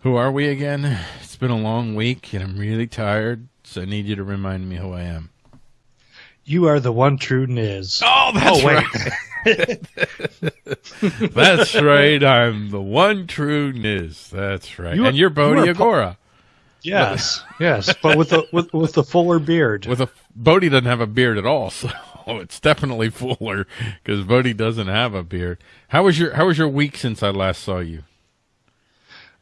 Who are we again? It's been a long week and I'm really tired, so I need you to remind me who I am. You are the one true Niz. Oh, that's oh, right. that's right. I'm the one true Niz. That's right. You are- and you're Bodhi you Agora. Yes, yes, but with the with with the fuller beard. With a Bodhi doesn't have a beard at all, so it's definitely fuller because Bodhi doesn't have a beard. How was your How was your week since I last saw you?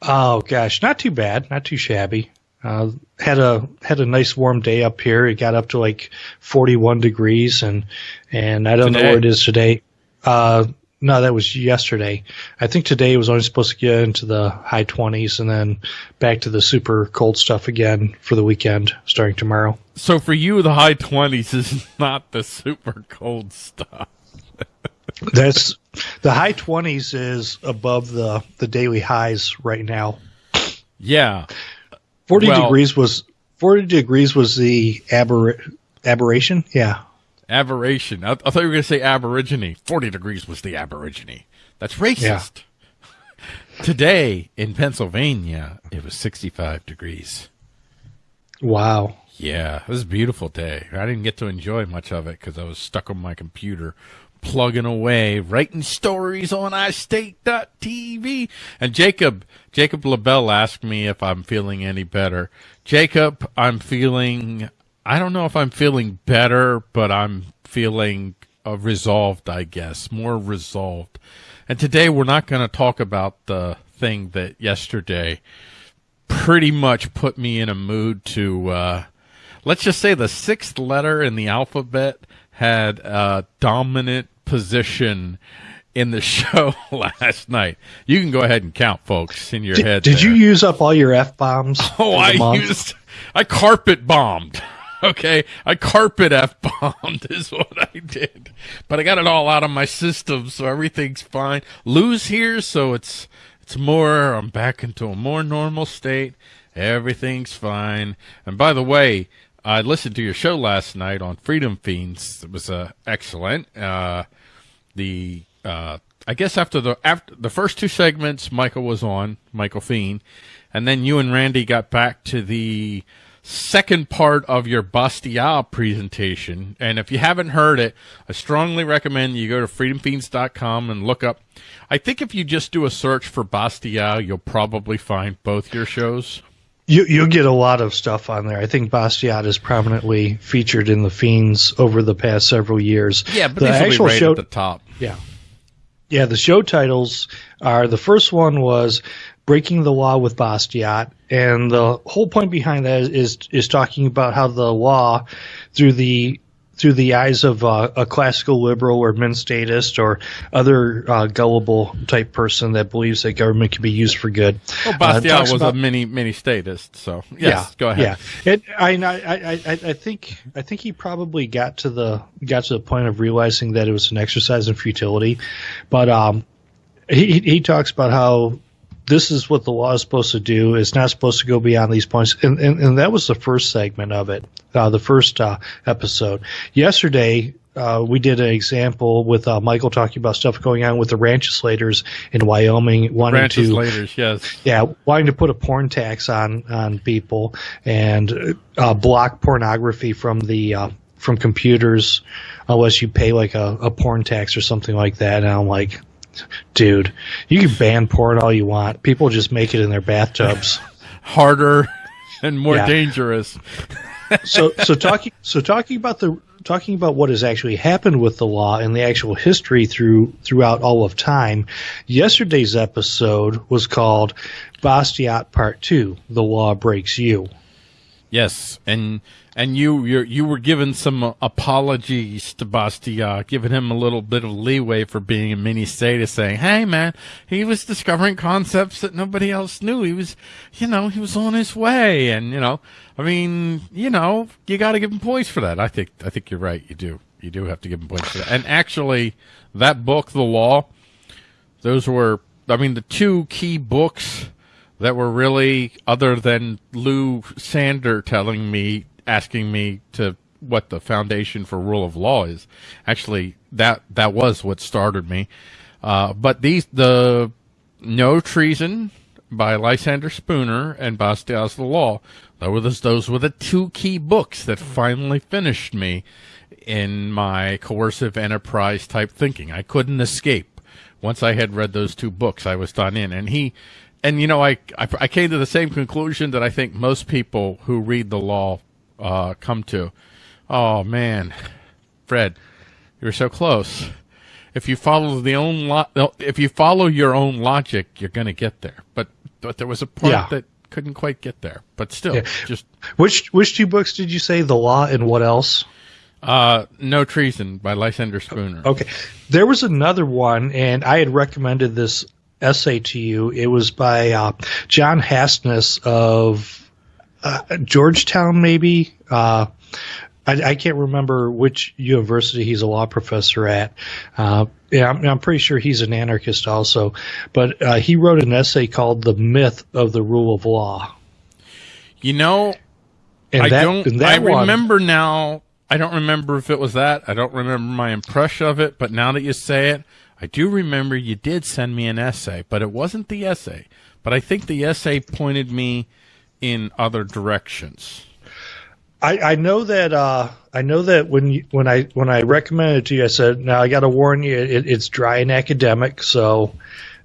Oh gosh, not too bad, not too shabby. Uh, had a had a nice warm day up here. It got up to like 41 degrees, and and I don't know Today? where it is today. Uh, no, that was yesterday. I think today it was only supposed to get into the high 20s, and then back to the super cold stuff again for the weekend, starting tomorrow. So for you, the high twenties is not the super cold stuff. That's the high 20s is above the the daily highs right now. Yeah, 40 Well- degrees was 40 degrees was the aber, aberration. Yeah. aberration. I, I thought you were going to say aborigine. Forty degrees was the aborigine. That's racist. Today in Pennsylvania, it was sixty-five degrees. Wow. Yeah, it was a beautiful day. I didn't get to enjoy much of it because I was stuck on my computer, plugging away, writing stories on iState.tv. And Jacob, Jacob LaBelle asked me if I'm feeling any better. Jacob, I'm feeling, I don't know if I'm feeling better, but I'm feeling uh, resolved, I guess, more resolved. And today we're not going to talk about the thing that yesterday pretty much put me in a mood to uh let's just say the sixth letter in the alphabet had a dominant position in the show last night. You can go ahead and count, folks, in your Did, head. did you use up all your F bombs? Oh, I used I carpet bombed. Okay, I carpet f bombed is what I did, but I got it all out of my system, so everything's fine. Lose here, so it's it's more. I'm back into a more normal state. Everything's fine. And by the way, I listened to your show last night on Freedom Feens. It was uh, excellent. Uh, the uh, I guess after the after the first two segments, Michael was on Michael Fiend, and then you and Randy got back to the second part of your Bastiat presentation. And if you haven't heard it, I strongly recommend you go to freedomfeens.com and look up. I think if you just do a search for Bastiat, you'll probably find both your shows. You, you'll get a lot of stuff on there. I think Bastiat is prominently featured in the Feens over the past several years. Yeah, but the these will be actual right show, at the top. yeah, yeah. The show titles are the first one was "Breaking the Law with Bastiat," and the whole point behind that is is, is talking about how the law, through the through the eyes of uh, a classical liberal or min statist or other uh, gullible type person that believes that government can be used for good. Well, Uh, was about- a mini mini statist, so yes, go ahead. Yeah, it, I, I, I, I I think I think he probably got to the got to the point of realizing that it was an exercise in futility, but um, he- he talks about how this is what the law is supposed to do. It's not supposed to go beyond these points, and and, and that was the first segment of it, uh, the first uh, episode. Yesterday. Uh, we did an example with uh, Michael talking about stuff going on with the rancheslators in Wyoming wanting Branches to yes. yeah, wanting to put a porn tax on on people and uh, block pornography from the uh, from computers unless you pay like a, a porn tax or something like that. And I'm like, dude, you can ban porn all you want. People just make it in their bathtubs. Harder and more Yeah. dangerous. so so talking so talking about the talking about what has actually happened with the law and the actual history through throughout all of time. Yesterday's episode was called Bastiat Part Two: The Law Breaks You. Yes, and and you you you were given some apologies to Bastiat, giving him a little bit of leeway for being a mini statist, saying, "Hey, man, he was discovering concepts that nobody else knew. He was, you know, he was on his way, and you know, I mean, you know, you got to give him points for that. I think I think you're right. You do you do have to give him points for that. And actually, that book, The Law, those were, I mean, the two key books that were really other than Lou Sander telling me, asking me to what the foundation for rule of law is. Actually, that that was what started me. Uh, but these the no treason by Lysander Spooner and Bastiat's the Law. Those, those were the two key books that finally finished me in my coercive enterprise type thinking. I couldn't escape. Once I had read those two books, I was done in. And he, and you know, I, I, I came to the same conclusion that I think most people who read the law uh, come to. Oh man, Fred, you're so close. If you follow the own lo- if you follow your own logic, you're going to get there. But but there was a part yeah. that couldn't quite get there. But still, yeah. just which which two books did you say? The Law and what else? Uh, No Treason by Lysander Spooner. Okay, there was another one, and I had recommended this essay to you. It was by uh, John Hasnas of uh, Georgetown, maybe. Uh, I, I, can't remember which university he's a law professor at. Uh, yeah, I'm, I'm, pretty sure he's an anarchist also. But uh, he wrote an essay called "The Myth of the Rule of Law." You know, and I that, don't. I one, remember now. I don't remember if it was that. I don't remember my impression of it. But now that you say it, I do remember you did send me an essay, but it wasn't the essay. But I think the essay pointed me in other directions. I, I know that uh, I know that when you, when I when I recommended it to you, I said, "Now I got to warn you, it, it's dry and academic, so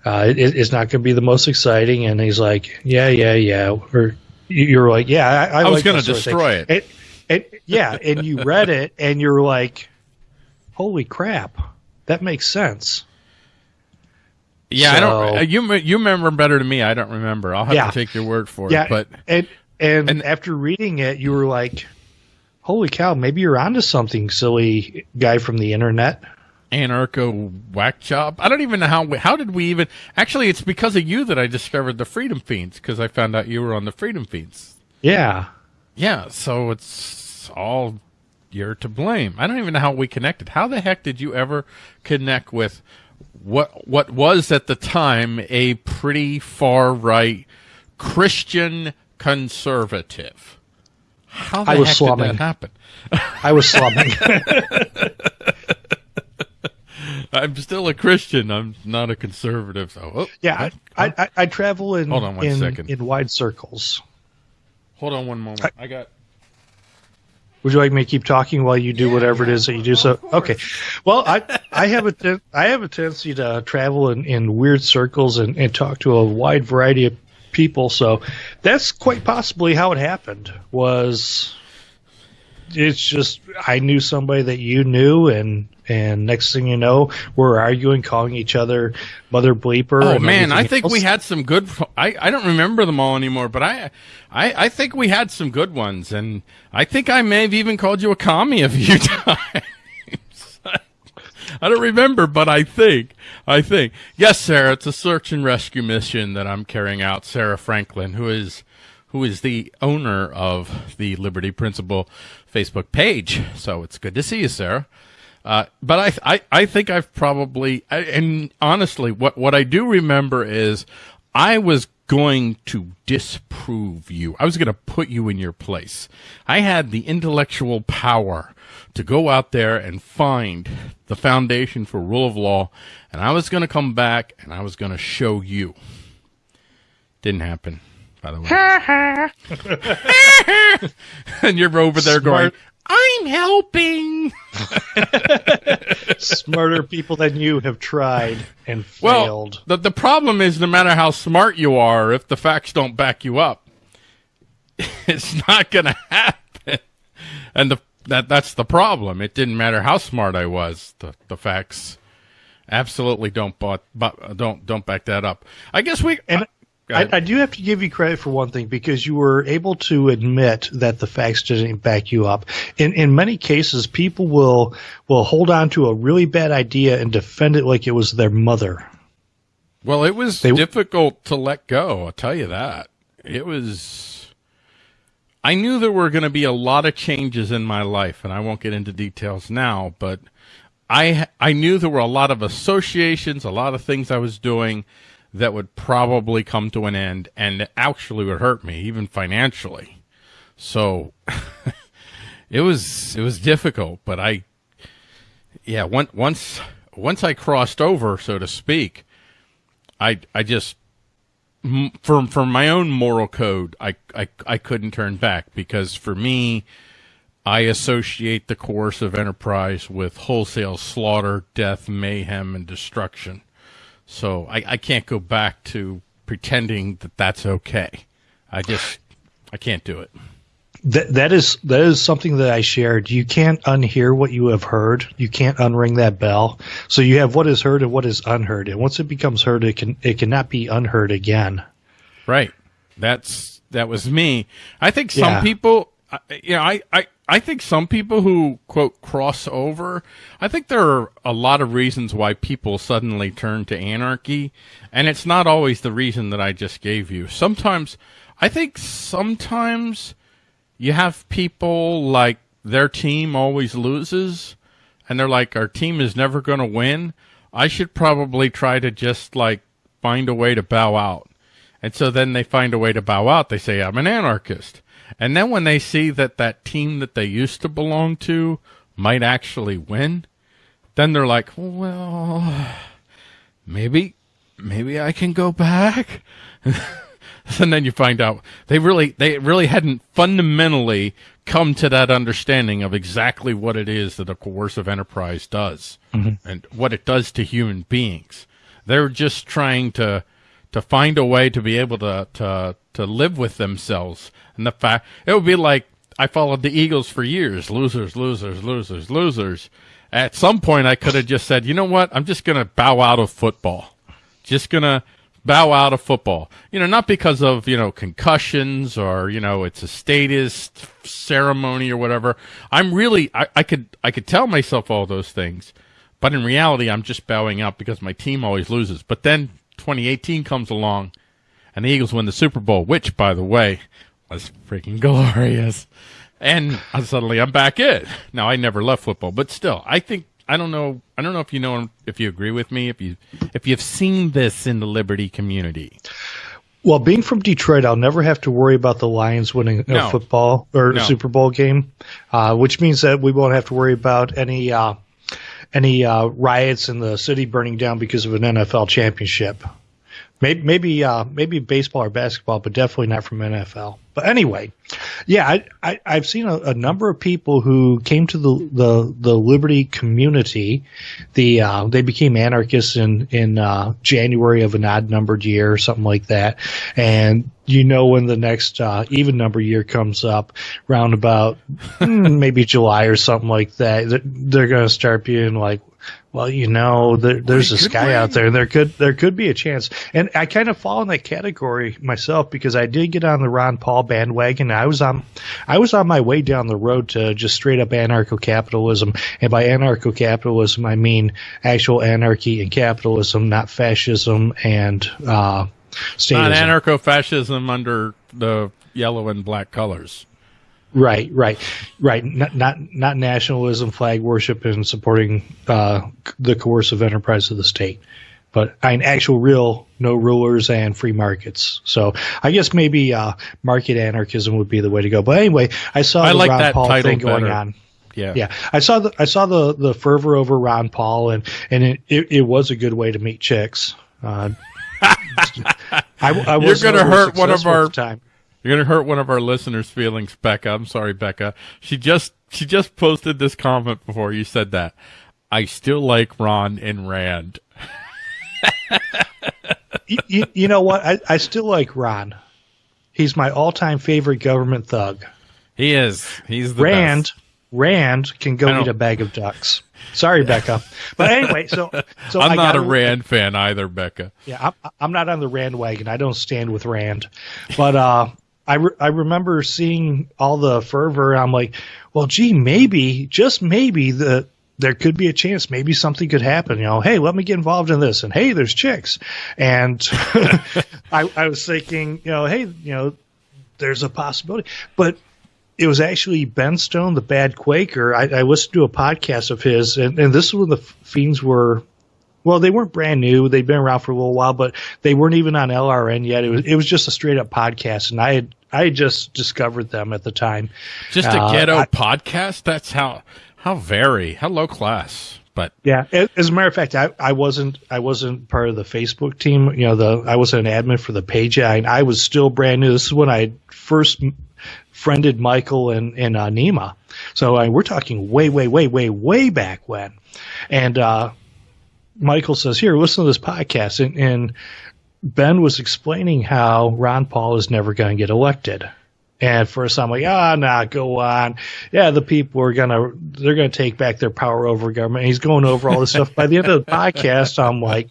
uh, it, it's not going to be the most exciting." And he's like, "Yeah, yeah, yeah." Or you're like, "Yeah, I, I, I was going to destroy it. it. Yeah, and you read it, and you're like, "Holy crap, that makes sense." Yeah, so, I don't. Uh, you you remember better than me. I don't remember. I'll have yeah, to take your word for yeah, it. But and and, and after reading it, you were like, "Holy cow! Maybe you're onto something, silly guy from the internet." Anarcho whack job. I don't even know how. How did we even? Actually, it's because of you that I discovered the Freedom Feens because I found out you were on the Freedom Feens. Yeah. Yeah. So it's all you're to blame. I don't even know how we connected. How the heck did you ever connect with what what was at the time a pretty far right Christian conservative. How the I was heck slumming. did that happen? I was slumming. I'm still a Christian. I'm not a conservative. So, oh, yeah, I, I, I, travel in hold on one in, second. in wide circles. Hold on one moment. I, I, got. Would you like me to keep talking while you do yeah, whatever yeah, it is that you do? So, okay. Well, I I have a te- I have a tendency to travel in, in weird circles and, and talk to a wide variety of people. So that's quite possibly how it happened. Was it's just I knew somebody that you knew, and and next thing you know, we're arguing, calling each other mother bleeper. Oh man, I think else. we had some good. I I don't remember them all anymore, but I I I think we had some good ones, and I think I may have even called you a commie a few times. I don't remember, but I think, I think. Yes, Sarah, it's a search and rescue mission that I'm carrying out. Sarah Franklin, who is, who is the owner of the Liberty Principle Facebook page. So it's good to see you, Sarah. Uh, but I, I, I think I've probably, I, and honestly, what, what I do remember is I was going to disprove you. I was going to put you in your place. I had the intellectual power to go out there and find the foundation for rule of law, and I was going to come back and I was going to show you. Didn't happen, by the way. and you're over there Smart. going, I'm helping. Smarter people than you have tried and failed. Well, the, the problem is no matter how smart you are, if the facts don't back you up, it's not going to happen. And the that that's the problem. It didn't matter how smart I was. The the facts absolutely don't but don't don't back that up. I guess we and I, I, do have to give you credit for one thing because you were able to admit that the facts didn't back you up. In in many cases, people will will hold on to a really bad idea and defend it like it was their mother. Well, it was they, difficult to let go. I'll tell you that. It was I knew there were going to be a lot of changes in my life, and I won't get into details now, but I I knew there were a lot of associations, a lot of things I was doing that would probably come to an end, and actually would hurt me, even financially. So it was it was difficult, but I yeah once once once I crossed over, so to speak, I I just from for my own moral code, I, I I couldn't turn back because for me, I associate the coercive enterprise with wholesale slaughter, death, mayhem, and destruction. So I, I can't go back to pretending that that's okay. I just I can't do it. That that is that is something that I shared. You can't unhear what you have heard. You can't unring that bell. So you have what is heard and what is unheard. And once it becomes heard, it can it cannot be unheard again. Right. That's that was me. I think some Yeah. people, I- you know, I, I I think some people who quote cross over. I think there are a lot of reasons why people suddenly turn to anarchy, and it's not always the reason that I just gave you. Sometimes, I think sometimes you have people like their team always loses and they're like our team is never going to win i should probably try to just like find a way to bow out and so then they find a way to bow out they say i'm an anarchist and then when they see that that team that they used to belong to might actually win then they're like well maybe maybe i can go back and then you find out they really they really hadn't fundamentally come to that understanding of exactly what it is that a coercive enterprise does mm-hmm. and what it does to human beings. They're just trying to to find a way to be able to to to live with themselves. And the fact it would be like I followed the Eagles for years, losers, losers, losers, losers. At some point I could have just said, "You know what? I'm just going to bow out of football." just gonna bow out of football. You know, not because of you know concussions or you know it's a statist ceremony or whatever. I'm really I, I could I could tell myself all those things, but in reality, I'm just bowing out because my team always loses. But then 2018 comes along, and the Eagles win the Super Bowl, which, by the way, was freaking glorious. And suddenly I'm back in. Now I never left football, but still, I think I don't know. I don't know if you know if you agree with me. If you if you've seen this in the Liberty community, Well, being from Detroit, I'll never have to worry about the Lions winning No. a football or No. Super Bowl game, uh, which means that we won't have to worry about any uh, any uh, riots in the city burning down because of an NFL championship. Maybe maybe uh, maybe baseball or basketball, but definitely not from NFL. But anyway, yeah, I, I I've seen a, a number of people who came to the the, the Liberty community. The uh, they became anarchists in in uh, January of an odd numbered year or something like that, and you know when the next uh, even number year comes up, round about hmm, maybe July or something like that, they're going to start being like, well, you know, there, there's We this guy out win. there. There could there could be a chance, and I kind of fall in that category myself because I did get on the Ron Paul bandwagon. I was on I was on my way down the road to just straight up anarcho capitalism, and by anarcho capitalism I mean actual anarchy and capitalism, not fascism and uh, statism. not anarcho-fascism under the yellow and black colors. Right, right, right. Not not not nationalism, flag worship, and supporting uh, the coercive enterprise of the state, but I mean actual, real, no rulers and free markets. So I guess maybe uh, market anarchism would be the way to go. But anyway, I saw I the like Ron that Paul thing going better. on. Yeah, Yeah, I saw the I saw the the fervor over Ron Paul, and and it, it, it was a good way to meet chicks. Uh, I, I You're gonna hurt one of our- time. You're gonna hurt one of our listeners' feelings, Becca. I'm sorry, Becca. She just she just posted this comment before you said that. I still like Ron and Rand. you, you, you know what? I, I still like Ron. He's my all-time favorite government thug. He is. He's the Rand, best. Rand can go eat a bag of ducks. Sorry, Becca. But anyway, so so I'm I not a Rand fan either, Becca. Yeah, I'm, I'm not on the Rand wagon. I don't stand with Rand. But uh, I, re- I remember seeing all the fervor. I'm like, well, gee, maybe, just maybe, the there could be a chance. Maybe something could happen. You know, hey, let me get involved in this. And hey, there's chicks. And I, I was thinking, you know, hey, you know, there's a possibility. But it was actually Ben Stone, the bad Quaker. I, I listened to a podcast of his, and, and this is when the Feens were well, they weren't brand new. They'd been around for a little while, but they weren't even on LRN yet. It was it was just a straight up podcast, and I had I just discovered them at the time. Just a Uh, ghetto I- podcast. That's how how very how low class. But Yeah, as a matter of fact, I, I wasn't I wasn't part of the Facebook team. You know, the I wasn't an admin for the page. I, I was still brand new. This is when I first friended Michael and and uh, Nima. So I, we're talking way, way, way, way, way back when. And uh, Michael says, "Here, listen to this podcast." And, and Ben was explaining how Ron Paul is never going to get elected. And first I'm like, ah, nah, go on. Yeah, the people are gonna, they're gonna take back their power over government. And he's going over all this stuff. By the end of the podcast, I'm like,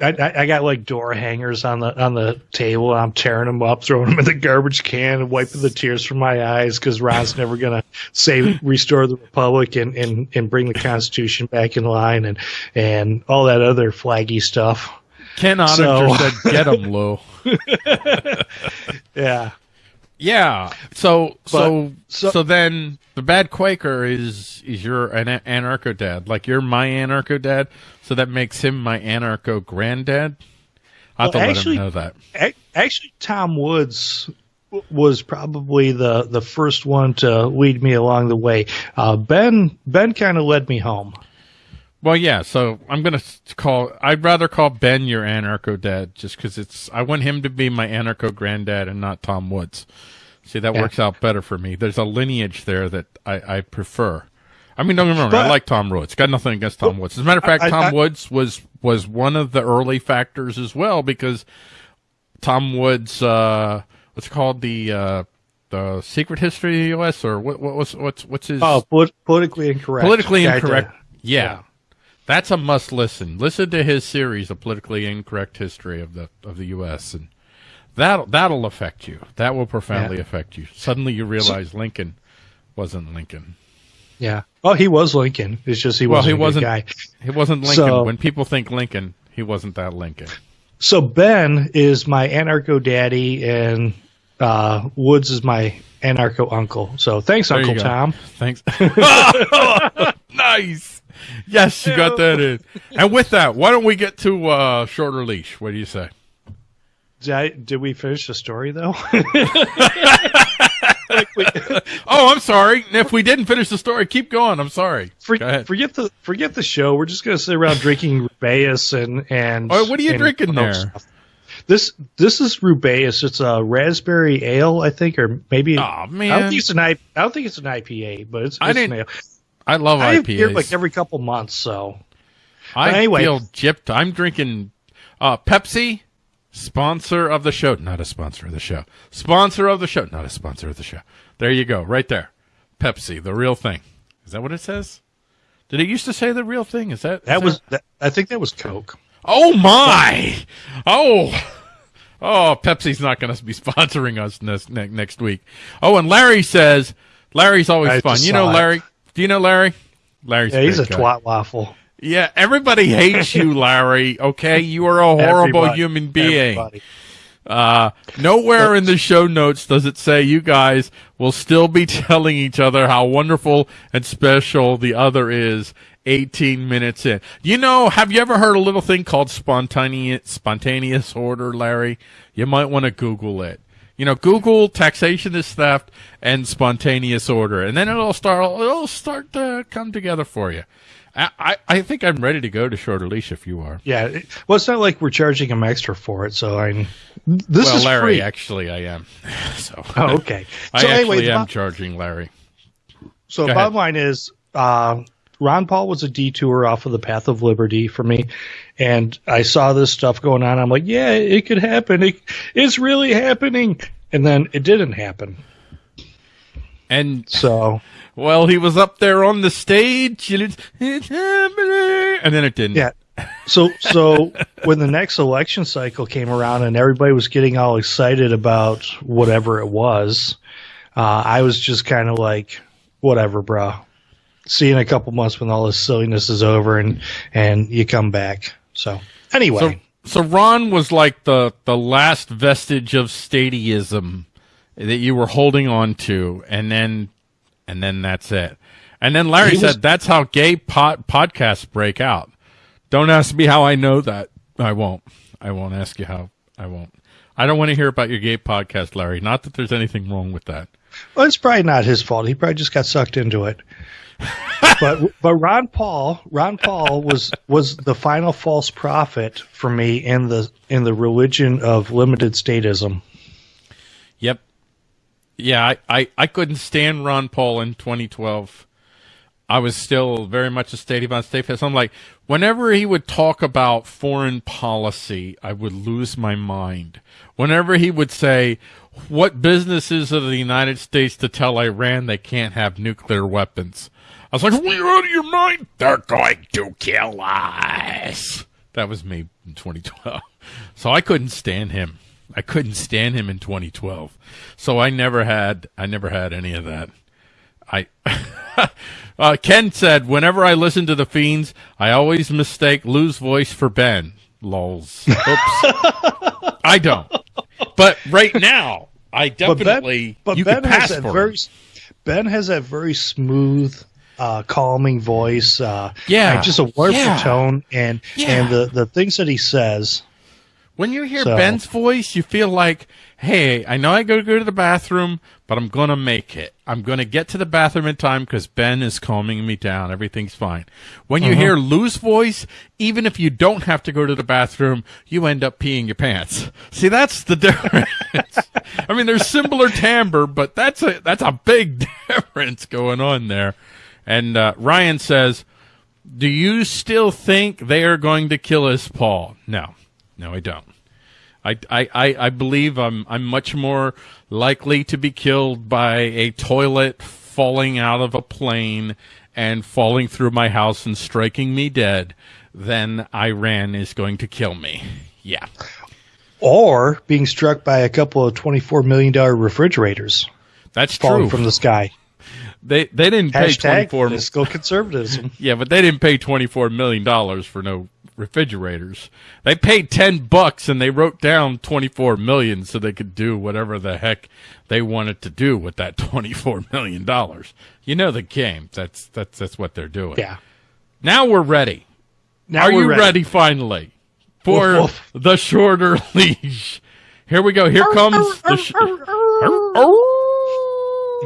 I, I I got like door hangers on the on the table. I'm tearing them up, throwing them in the garbage can, and wiping the tears from my eyes because Ron's never gonna say restore the republic and, and and bring the Constitution back in line and and all that other flaggy stuff. Ken Oninger So- said, "Get him, Lou." Yeah, Yeah. So so so so- then the bad Quaker is is your an anarcho dad, like you're my anarcho dad. So that makes him my anarcho granddad. I have Well, to let actually- him know that. A- actually, Tom Woods was probably the the first one to lead me along the way. Uh, ben Ben kind of led me home. Well, yeah. So I'm gonna call. I'd rather call Ben your anarcho dad, just because it's. I want him to be my anarcho granddad and not Tom Woods. See, that Yeah. works out better for me. There's a lineage there that I, I prefer. I mean, don't get me wrong. I like Tom Woods. Got nothing against Tom Woods. As a matter of fact, I- Tom I- Woods was was one of the early factors as well because Tom Woods, uh, what's it called the uh, the Secret History of the U.S. or what? What was what's what's his Oh, polit- politically incorrect. politically incorrect? yeah. yeah. That's a must listen. Listen to his series, "A Politically Incorrect History of the of the U.S." and that that'll affect you. That will profoundly Yeah. affect you. Suddenly, you realize Lincoln wasn't Lincoln. Yeah. Oh, he was Lincoln. It's just he Well, wasn't he a wasn't. guy. He wasn't Lincoln. So- when people think Lincoln, he wasn't that Lincoln. So Ben is my anarcho daddy, and uh, Woods is my anarcho uncle. So thanks, There Uncle. Tom. Thanks. nice. Yes, you got that in. And with that, why don't we get to uh, shorter leash? What do you say? Did, I, did we finish the story though? Oh, I'm sorry. If we didn't finish the story, keep going. I'm sorry. For, Go ahead. forget the forget the show. We're just gonna sit around drinking Rubaeus and and. Oh, what are you drinking there? stuff. This this is Rubaeus. It's a raspberry ale, I think, or maybe. Aw, I don't think it's an I. I don't think it's an IPA, but it's. I it's didn't an ale. I love I have beer like every couple months, so I anyway. feel gypped. I'm drinking uh, Pepsi, sponsor of the show. Not a sponsor of the show. Sponsor of the show. Not a sponsor of the show. There you go. Right there. Pepsi, the real thing. Is that what it says? Did it used to say the real thing? Is that is that was. That, I think that was Coke. Oh my! Oh, oh! Pepsi's not going to be sponsoring us next next week. Oh, and Larry says Larry's always I fun. You know. Larry? Do you know Larry? Larry's Yeah, he's a guy. twat waffle. Yeah, everybody hates you, Larry. Okay, you are a horrible Everybody. human being. Everybody. Uh, nowhere in the show notes does it say you guys will still be telling each other how wonderful and special the other is 18 minutes in. You know, have you ever heard a little thing called spontaneous, spontaneous order, Larry? You might want to Google it. You know, Google taxation is theft and spontaneous order, and then it'll start, it'll start to come together for you. I, I, I think I'm ready to go to shorter leash if you are. Yeah. Well, it's not like we're charging him extra for it. So I. This well, is Larry, free. actually, I am. So, Oh, okay. I So actually anyway, the am bo- charging Larry. So Go the ahead. bottom line is, uh, Ron Paul was a detour off of the path of liberty for me, and I saw this stuff going on. I'm like, yeah, it could happen. It, it's really happening, and then it didn't happen. And So well, he was up there on the stage, and it's, it's happening, and then it didn't. yeah. So so when the next election cycle came around and everybody was getting all excited about whatever it was, uh, I was just kind of like, whatever, bro. See you in a couple months when all this silliness is over and and you come back. So anyway. So, so Ron was like the the last vestige of statism that you were holding on to, and then and then that's it. And then Larry was- said that's how gay pod, podcasts break out. Don't ask me how I know that. I won't. I won't ask you how. I won't. I don't want to hear about your gay podcast, Larry. Not that there's anything wrong with that. Well, it's probably not his fault. He probably just got sucked into it. But but Ron Paul, Ron Paul was was the final false prophet for me in the in the religion of limited statism. Yep. Yeah, I, I, I couldn't stand Ron Paul in 2012. I was still very much a state of state So I'm like, whenever he would talk about foreign policy, I would lose my mind. Whenever he would say, what businesses of the United States to tell Iran they can't have nuclear weapons? I was like, are you out of your mind? They're going to kill us. That was me in 2012. So I couldn't stand him. I couldn't stand him in 2012. So I never had, I never had any of that. I, uh, Ken said, whenever I listen to the Feens, I always mistake Lou's voice for Ben. Lols. Oops. I don't. But right now, I definitely. But Ben, but ben has a very. Ben has that very smooth, uh, calming voice. Uh, yeah, just a wonderful yeah. tone, and yeah. and the the things that he says when you hear so. Ben's voice, you feel like, hey, I know I got to go to the bathroom, but I'm going to make it. I'm going to get to the bathroom in time because Ben is calming me down. Everything's fine. When you uh-huh. hear Lou's voice, even if you don't have to go to the bathroom, you end up peeing your pants. See, that's the difference. I mean, there's similar timbre, but that's a, that's a big difference going on there. And, uh, Ryan says, do you still think they are going to kill us, Paul? No. No, I don't. I, I, I believe I'm I'm much more likely to be killed by a toilet falling out of a plane and falling through my house and striking me dead than Iran is going to kill me. Yeah. Or being struck by a couple of twenty-four million dollar refrigerators. That's falling true from the sky. They they didn't Hashtag pay twenty four fiscal conservatism. yeah, but they didn't pay twenty four million dollars for no refrigerators. They paid 10 bucks and they wrote down 24 million so they could do whatever the heck they wanted to do with that 24 million dollars. You know the game. That's that's that's what they're doing. Yeah. Now we're ready. Now Are you ready. ready finally for woof, woof. the shorter leash? Here we go. Here oh, comes oh, the oh, sh-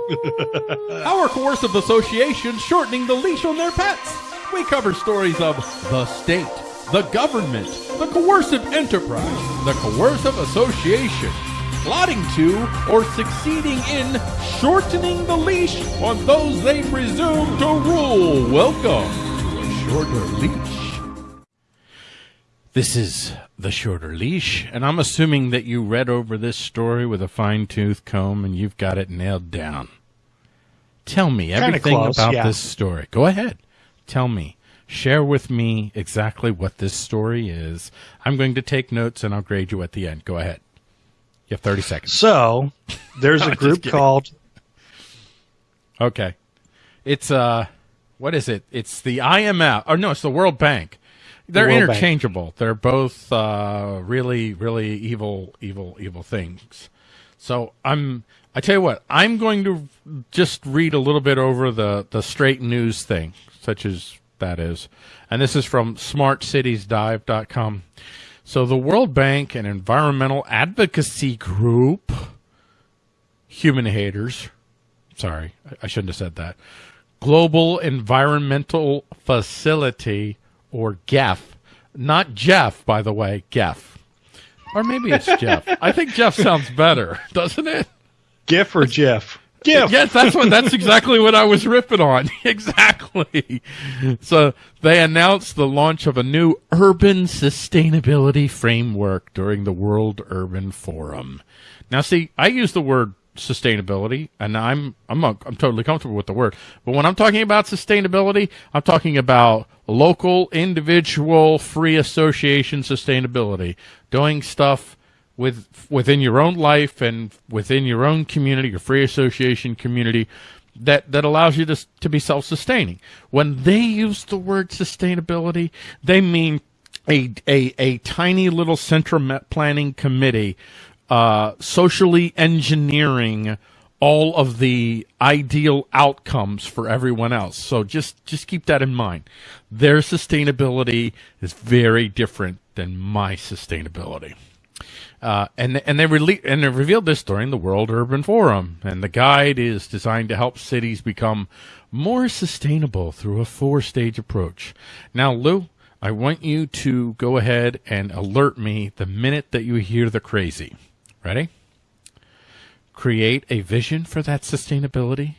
Our coercive association shortening the leash on their pets. We cover stories of the state the government, the coercive enterprise, the coercive association, plotting to or succeeding in shortening the leash on those they presume to rule. Welcome to a shorter leash. This is the shorter leash, and I'm assuming that you read over this story with a fine tooth comb and you've got it nailed down. Tell me everything close, about yeah. this story. Go ahead. Tell me share with me exactly what this story is. I'm going to take notes and I'll grade you at the end. Go ahead. You have 30 seconds. So, there's a group called. Okay. It's, uh, what is it? It's the IMF. Or no, it's the World Bank. They're the interchangeable. Bank. They're both, uh, really, really evil, evil, evil things. So I'm, I tell you what, I'm going to just read a little bit over the, the straight news thing, such as that is. And this is from smartcitiesdive.com. So the World Bank and environmental advocacy group, human haters, sorry, I shouldn't have said that, Global Environmental Facility, or GEF, not Jeff, by the way, GEF. Or maybe it's Jeff. I think Jeff sounds better, doesn't it? GIF or Jeff? gift. Yes, that's what that's exactly what I was ripping on. exactly. So they announced the launch of a new urban sustainability framework during the World Urban Forum. Now see, I use the word sustainability and I'm I'm I'm totally comfortable with the word. But when I'm talking about sustainability, I'm talking about local individual free association sustainability, doing stuff with within your own life and within your own community, your free association community, that that allows you to to be self sustaining. When they use the word sustainability, they mean a a a tiny little central planning committee, uh, socially engineering all of the ideal outcomes for everyone else. So just just keep that in mind. Their sustainability is very different than my sustainability. Uh, and and they rele- and they revealed this during the World Urban Forum, and the guide is designed to help cities become more sustainable through a four-stage approach. Now, Lou, I want you to go ahead and alert me the minute that you hear the crazy. Ready? Create a vision for that sustainability,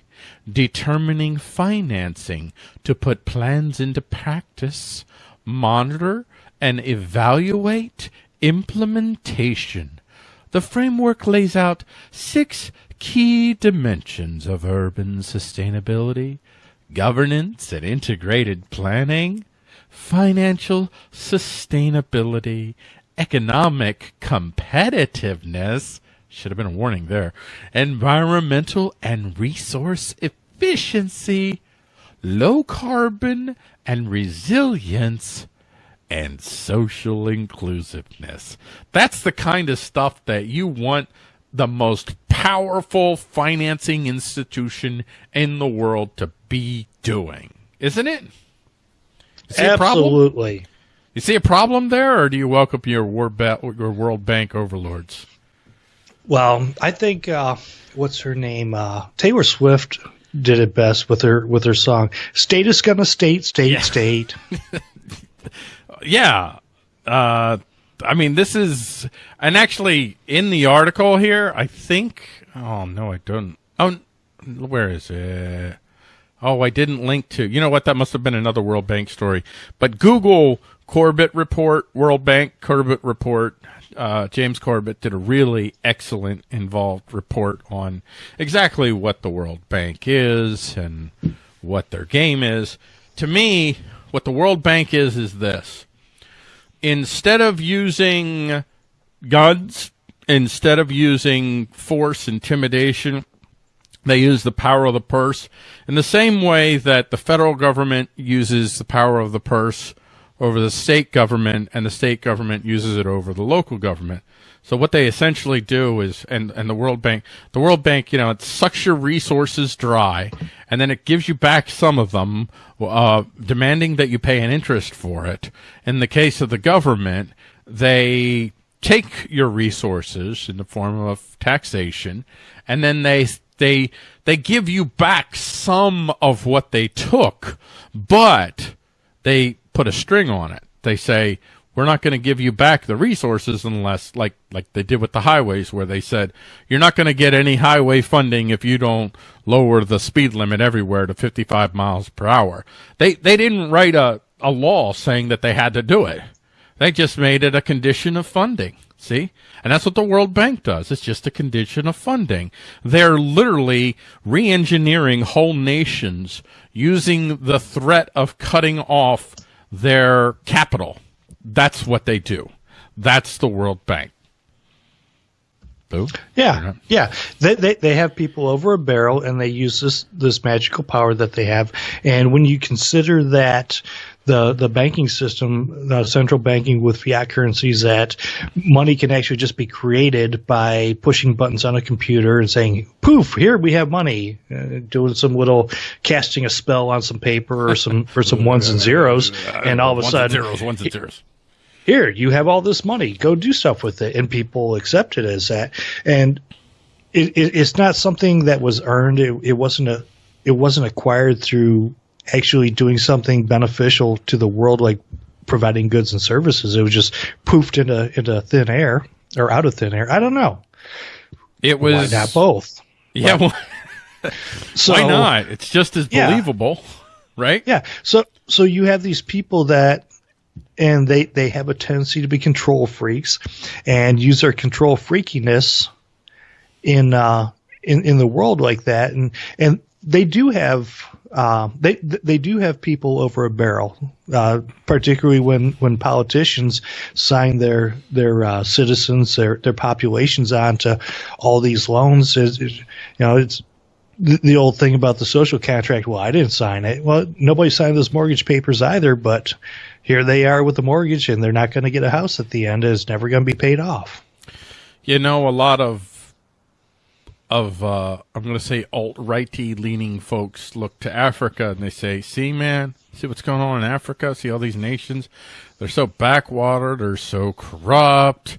determining financing to put plans into practice, monitor and evaluate implementation. The framework lays out six key dimensions of urban sustainability governance and integrated planning, financial sustainability, economic competitiveness, should have been a warning there, environmental and resource efficiency, low carbon and resilience, and social inclusiveness. That's the kind of stuff that you want the most powerful financing institution in the world to be doing, isn't it? Absolutely. You see a problem there, or do you welcome your, your World Bank overlords? Well, I think uh, what's her name? Uh, Taylor Swift did it best with her with her song "State is gonna state, state, yeah. state." yeah. Uh, I mean, this is, and actually in the article here, I think, oh no, I don't. Oh, where is it? Oh, I didn't link to, you know what? That must have been another World Bank story. But Google Corbett report, World Bank Corbett report, uh, James Corbett did a really excellent involved report on exactly what the World Bank is and what their game is. To me, what the World Bank is, is this. Instead of using guns, instead of using force, intimidation, they use the power of the purse. In the same way that the federal government uses the power of the purse over the state government and the state government uses it over the local government. So what they essentially do is, and, and the World Bank, the World Bank, you know, it sucks your resources dry and then it gives you back some of them, uh, demanding that you pay an interest for it. In the case of the government, they take your resources in the form of taxation and then they, they, they give you back some of what they took, but they put a string on it. They say, we're not going to give you back the resources unless like like they did with the highways where they said you're not going to get any highway funding if you don't lower the speed limit everywhere to 55 miles per hour. They they didn't write a a law saying that they had to do it. They just made it a condition of funding see? And that's what the world bank does. It's just a condition of funding. They're literally re-engineering whole nations using the threat of cutting off their capital that's what they do. That's the World Bank. Boo? Yeah, yeah. They, they they have people over a barrel, and they use this this magical power that they have. And when you consider that the the banking system, the central banking with fiat currencies, that money can actually just be created by pushing buttons on a computer and saying, "Poof! Here we have money." Uh, doing some little casting a spell on some paper or some for some ones and zeros, and all of a ones sudden, zeros, ones and zeros here you have all this money go do stuff with it and people accept it as that and it, it, it's not something that was earned it, it wasn't a it wasn't acquired through actually doing something beneficial to the world like providing goods and services. It was just poofed into into thin air or out of thin air. I don't know. It was why not both? Yeah well, so why not? It's just as believable yeah. right? Yeah. So so you have these people that and they they have a tendency to be control freaks and use their control freakiness in uh, in in the world like that. And and they do have uh, they they do have people over a barrel, uh, particularly when, when politicians sign their their uh, citizens their their populations onto all these loans. Is you know it's the, the old thing about the social contract. Well, I didn't sign it. Well, nobody signed those mortgage papers either, but here they are with the mortgage and they're not going to get a house at the end. It's never going to be paid off. You know, a lot of of uh, I'm going to say alt righty leaning folks look to Africa and they say, "See, man, see what's going on in Africa? See all these nations? They're so backwater. They're so corrupt.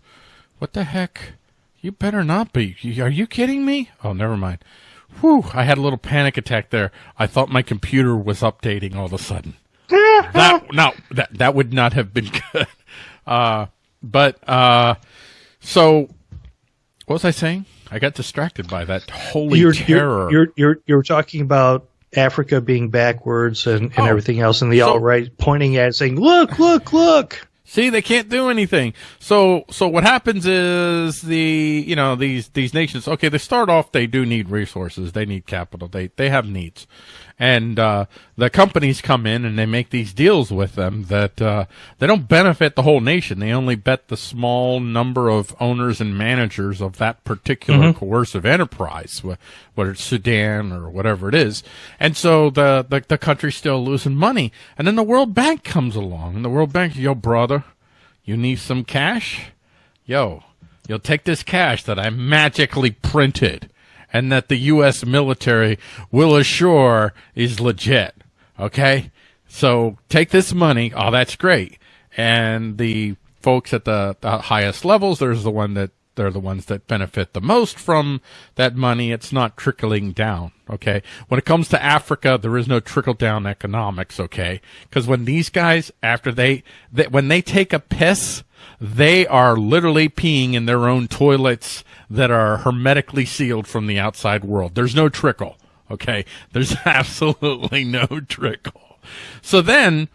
What the heck? You better not be. Are you kidding me? Oh, never mind. Whew, I had a little panic attack there. I thought my computer was updating all of a sudden. that no, that that would not have been good. Uh, but uh, so what was I saying? I got distracted by that holy you're, terror. You're, you're you're talking about Africa being backwards and, and Oh. everything else, and the So- alt right pointing at it, saying, "Look, look, look." See, they can't do anything. So, so what happens is the, you know, these, these nations, okay, they start off, they do need resources. They need capital. They, they have needs. And, uh, the companies come in and they make these deals with them that, uh, they don't benefit the whole nation. They only bet the small number of owners and managers of that particular coercive enterprise, whether it's Sudan or whatever it is. And so the, the, the country's still losing money. And then the World Bank comes along and the World Bank, yo, brother, you need some cash? Yo, you'll take this cash that I magically printed and that the U.S. military will assure is legit. Okay? So take this money. Oh, that's great. And the folks at the, the highest levels, there's the one that they're the ones that benefit the most from that money. It's not trickling down. Okay. When it comes to Africa, there is no trickle down economics. Okay. Cause when these guys, after they, they, when they take a piss, they are literally peeing in their own toilets that are hermetically sealed from the outside world. There's no trickle. Okay. There's absolutely no trickle. So then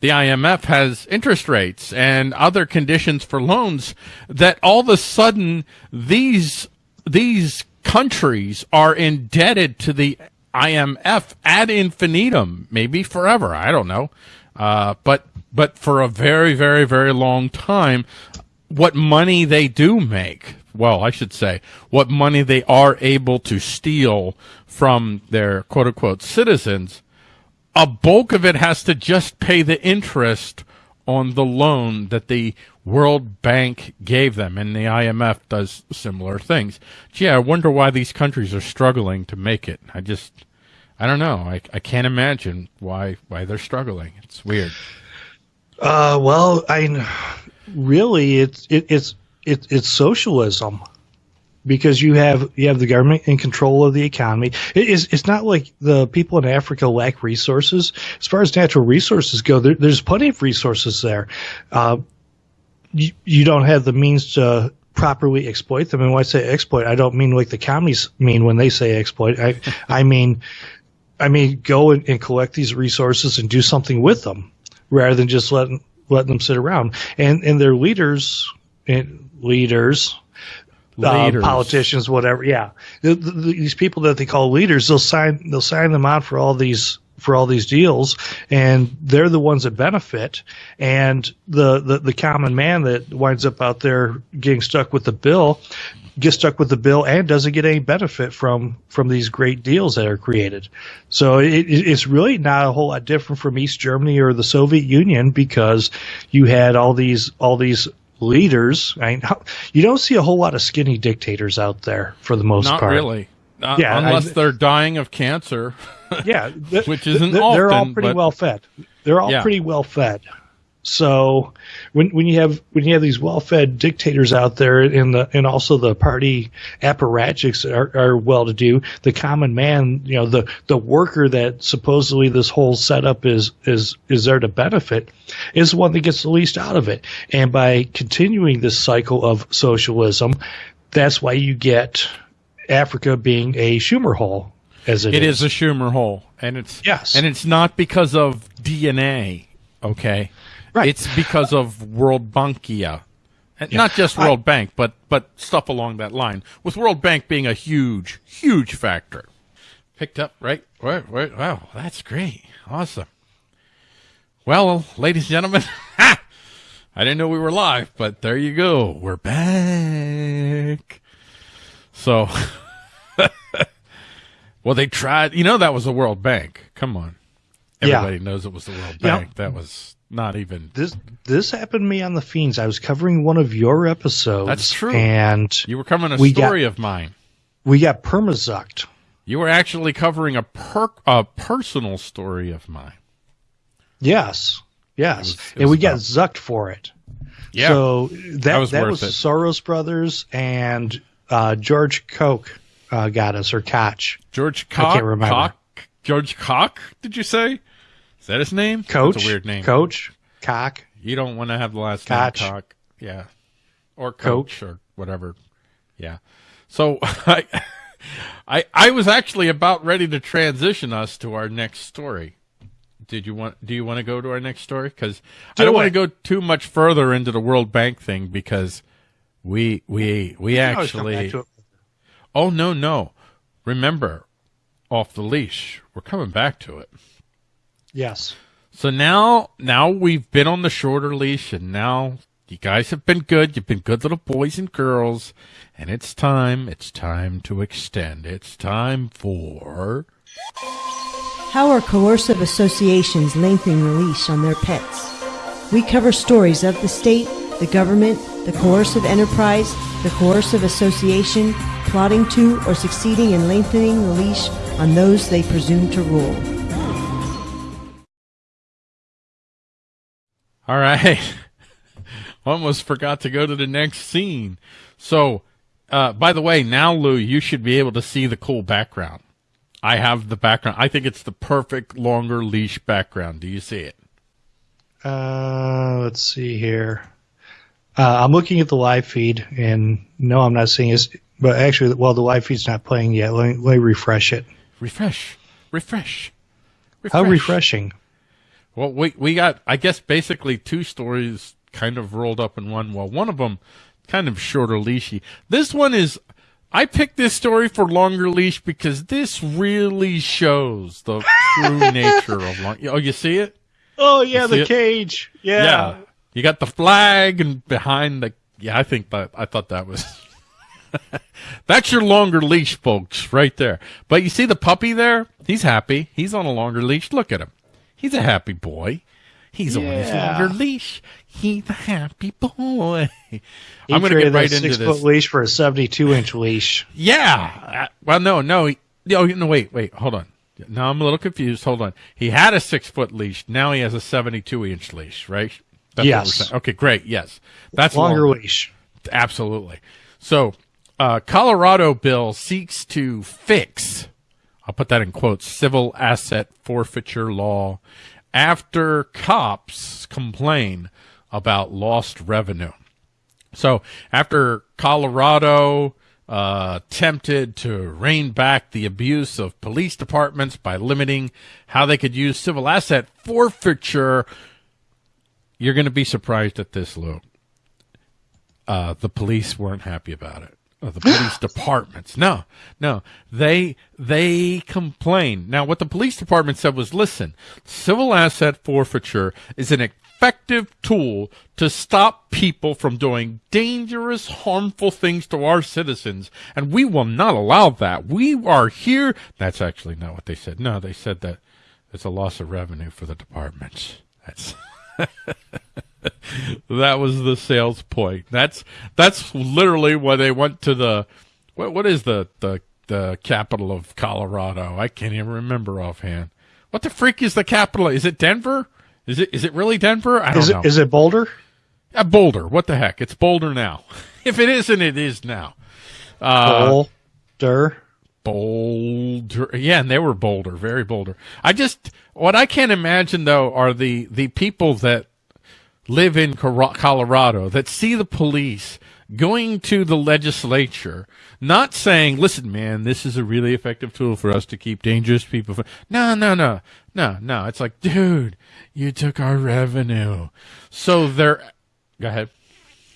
the IMF has interest rates and other conditions for loans that all of a sudden these these countries are indebted to the IMF ad infinitum, maybe forever. I don't know, uh, but but for a very very very long time, what money they do make. Well, I should say what money they are able to steal from their quote unquote citizens a bulk of it has to just pay the interest on the loan that the World Bank gave them, and the IMF does similar things. Gee, I wonder why these countries are struggling to make it. I just, I don't know. I, I can't imagine why why they're struggling. It's weird. Uh, well, I really it's it, it's it, it's socialism because you have you have the government in control of the economy. It is it's not like the people in Africa lack resources. As far as natural resources go, there, there's plenty of resources there. Uh, you, you don't have the means to properly exploit them. And when I say exploit, I don't mean like the commies mean when they say exploit. I I mean I mean go and, and collect these resources and do something with them rather than just letting letting them sit around. And and their leaders and leaders uh, politicians, whatever. Yeah, the, the, these people that they call leaders, they'll sign they'll sign them on for all these for all these deals, and they're the ones that benefit. And the, the the common man that winds up out there getting stuck with the bill gets stuck with the bill and doesn't get any benefit from from these great deals that are created. So it, it- it's really not a whole lot different from East Germany or the Soviet Union because you had all these all these leaders. I mean, you don't see a whole lot of skinny dictators out there for the most Not part. really. Uh, Yeah, I- unless they're dying of cancer. Yeah, th- Which isn't they're, they're all pretty but- well fed. They're all Yeah. pretty well fed. So when when you have when you have these well fed dictators out there and the and also the party apparatchiks are, are well to do, the common man, you know, the the worker that supposedly this whole setup is is is there to benefit, is the one that gets the least out of it. And by continuing this cycle of socialism, that's why you get Africa being a Schumer hole as It is a Schumer hole, and it's Yes. and it's not because of DNA. Okay, Right. It's because of World Bankia, and not just World Bank, but but stuff along that line. With World Bank being a huge, huge factor. Picked up right. Wait, wait, wow, that's great, awesome. Well, ladies and gentlemen, I didn't know we were live, but there you go. We're back. So. Well, they tried. You know that was the World Bank. Come on, Yeah. everybody knows it was the World Yeah. Bank. That was not even. This this happened to me on the Feens. I was covering one of your episodes. That's true. And You were covering a We got- story of mine. we got permazucked. You were actually covering a per a personal story of mine. Yes. Yes. was- it and we got zucked for it. Yeah. So that That was that was it. Soros brothers and uh, George Koch uh, got us or Koch. George Koch. I Cock. can't remember. Cock? George Koch. Did you say? Is that his name? Coach. That's a weird name. Coach. Koch. You don't want to have the last Koch. name Cock. Yeah. Or Coach. coach, or whatever. Yeah. So I, I I was actually about ready to transition us to our next story. Did you want do you want to go to our next story cuz I Do don't want to go too much further into the World Bank thing because we we we I always come back actually. Oh no, no. Remember off the leash. We're coming back to it. Yes. So now, now we've been on the shorter leash, and now you guys have been good. You've been good little boys and girls, and it's time. It's time to extend. It's time for. How are coercive associations lengthening the leash on their pets? We cover stories of the state, the government, the coercive enterprise, the coercive association, plotting to or succeeding in lengthening the leash on those they presume to rule. All right. Almost forgot to go to the next scene. So, uh, by the way, now Lou, you should be able to see the cool background. I have the background. I think it's the perfect longer leash background. Do you see it? Uh, let's see here. Uh, I'm looking at the live feed, and no, I'm not seeing it. But actually, well, the live feed's not playing yet. Let me, let me refresh it. Refresh. Refresh. How refreshing! Well, we we got I guess basically two stories kind of rolled up in one. Well, one of them kind of shorter leashy. This one is I picked this story for longer leash because this really shows the true nature of long. Oh, you see it? Oh yeah, the it? cage. Yeah. You got the flag and behind the yeah. I think that I thought that was. That's your longer leash, folks, right there. But you see the puppy there? He's happy. He's on a longer leash. Look at him. He's a happy boy. He's on his longer leash. He's a happy boy. He I'm going to get right into six this. foot leash for a 72 inch leash. Yeah. Uh, Well, no, no. He, no, no, wait, wait, hold on. Now I'm a little confused. Hold on. He had a six foot leash. Now he has a 72 inch leash, right? That's what we're Yes. saying. Okay, great. Yes. That's Longer long. leash. Absolutely. So, uh, Colorado bill seeks to fix, I'll put that in quotes, civil asset forfeiture law after cops complain about lost revenue. So, after Colorado uh, attempted to rein back the abuse of police departments by limiting how they could use civil asset forfeiture, you're going to be surprised at this, Lou uh, the police weren't happy about it. Uh, the police departments, no, no, they they complained. Now, what the police department said was, listen, civil asset forfeiture is an effective tool to stop people from doing dangerous, harmful things to our citizens, and we will not allow that. We are here. That's actually not what they said. No, they said that it's a loss of revenue for the departments. That's that was the sales point. That's that's literally why they went to the what what is the the the capital of Colorado? I can't even remember offhand. What the freak is the capital? Is it Denver? Is it is it really Denver? I don't Is know. it, is it Boulder? Uh, Boulder. What the heck? It's Boulder now. if it isn't, it is now. Uh, Boulder. Boulder. Yeah, and they were bolder, very bolder. I just what I can't imagine though are the the people that live in Colorado that see the police going to the legislature, not saying, "Listen, man, this is a really effective tool for us to keep dangerous people." From-. No, no, no, no, no. It's like, dude, you took our revenue. So they're. Go ahead.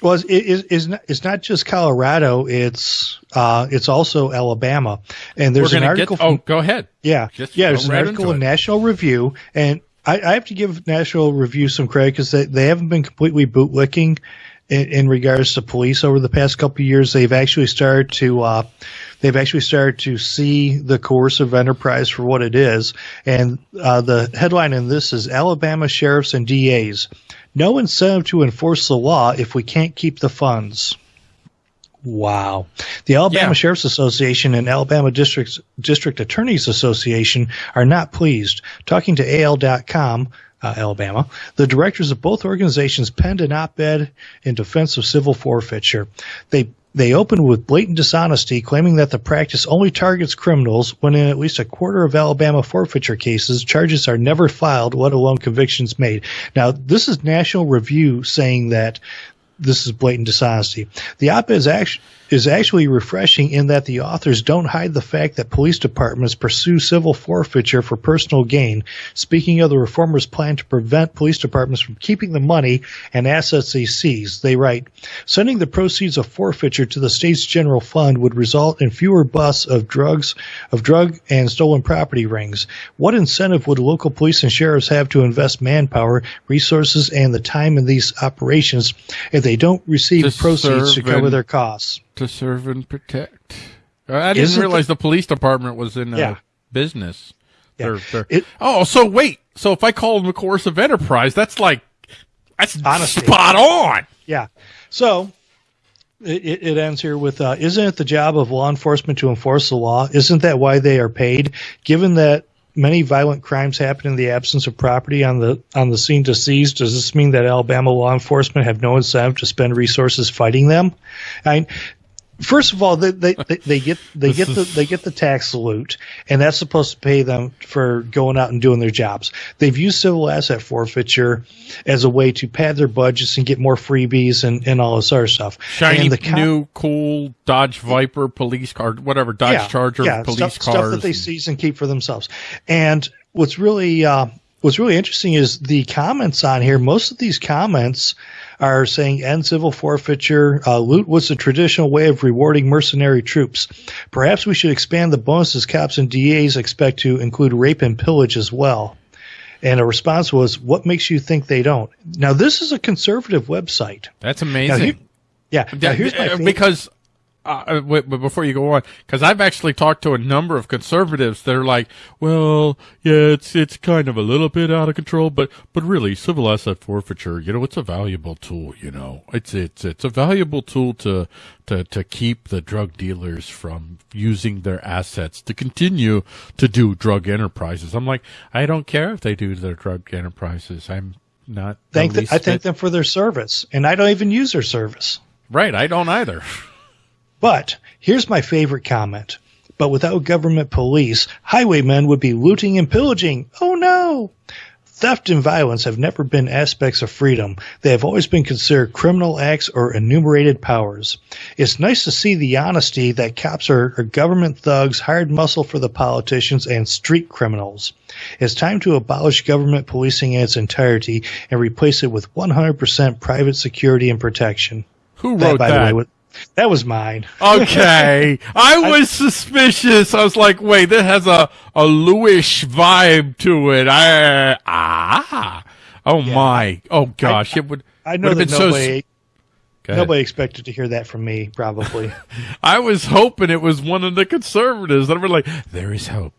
Well, it's, not, it's not just Colorado. It's uh, it's also Alabama. And there's an article. get. Oh, go ahead. yeah, just yeah. There's an right article in. National Review, and I, I have to give National Review some credit because they, they haven't been completely bootlicking in, in regards to police over the past couple of years. They've actually started to uh, they've actually started to see the coercive enterprise for what it is. And uh, the headline in this is Alabama sheriffs and DAs. No incentive to enforce the law if we can't keep the funds. Wow. The Alabama Yeah. Sheriff's Association and Alabama District, District Attorneys Association are not pleased. Talking to AL.com, uh, Alabama. The directors of both organizations penned an op-ed in defense of civil forfeiture. They they opened with blatant dishonesty, claiming that the practice only targets criminals when in at least a quarter of Alabama forfeiture cases, charges are never filed, let alone convictions made. Now, this is National Review saying that this is blatant dishonesty. The op-ed is actually is actually refreshing in that the authors don't hide the fact that police departments pursue civil forfeiture for personal gain. Speaking of the reformers' plan to prevent police departments from keeping the money and assets they seize, they write, sending the proceeds of forfeiture to the state's general fund would result in fewer busts of drugs, of drug and stolen property rings. What incentive would local police and sheriffs have to invest manpower, resources, and the time in these operations if they don't receive proceeds to cover their costs? To serve and protect. I didn't Isn't realize the, police department was in uh, Yeah. business. Yeah. They're- they're- It- oh, so wait. So if I call them a coercive enterprise, that's like that's Honesty. spot on. Yeah. So it, it it ends here with uh, Isn't it the job of law enforcement to enforce the law? Isn't that why they are paid? Given that many violent crimes happen in the absence of property on the on the scene to seize, does this mean that Alabama law enforcement have no incentive to spend resources fighting them? I First of all, they, they, they, they get they get the they get the tax loot, and that's supposed to pay them for going out and doing their jobs. They've used civil asset forfeiture as a way to pad their budgets and get more freebies and, and all this other stuff. Shiny co- new cool Dodge Viper police car, whatever Dodge Charger police stuff, cars. stuff that they seize and keep for themselves. And what's really uh, what's really interesting is the comments on here. Most of these comments are saying end civil forfeiture. Uh, loot was a traditional way of rewarding mercenary troops. Perhaps we should expand the bonuses cops and DAs expect to include rape and pillage as well. And a response was, "What makes you think they don't?" Now, this is a conservative website. That's Now, amazing. here- yeah. Now, here's my Uh, favorite- because uh, wait, but before you go on, because I've actually talked to a number of conservatives that are like, well, yeah, it's it's kind of a little bit out of control, but but really, civil asset forfeiture, you know, it's a valuable tool. You know, it's it's it's a valuable tool to to to keep the drug dealers from using their assets to continue to do drug enterprises. I'm like, I don't care if they do their drug enterprises. I'm not thank the, I thank bit- them for their service, and I don't even use their service. right. I don't either. But here's my favorite comment. But without government police, highwaymen would be looting and pillaging. Oh no! Theft and violence have never been aspects of freedom. They have always been considered criminal acts or enumerated powers. It's nice to see the honesty that cops are, are government thugs, hired muscle for the politicians, and street criminals. It's time to abolish government policing in its entirety and replace it with 100% private security and protection. Who That, wrote by that? the way, that was mine. Okay, I was suspicious. I was like, wait, this has a a Lewish vibe to it. I ah, oh my, oh gosh, it would. I know that nobody, so. Nobody expected to hear that from me, probably. I was hoping it was one of the conservatives that were like, there is hope.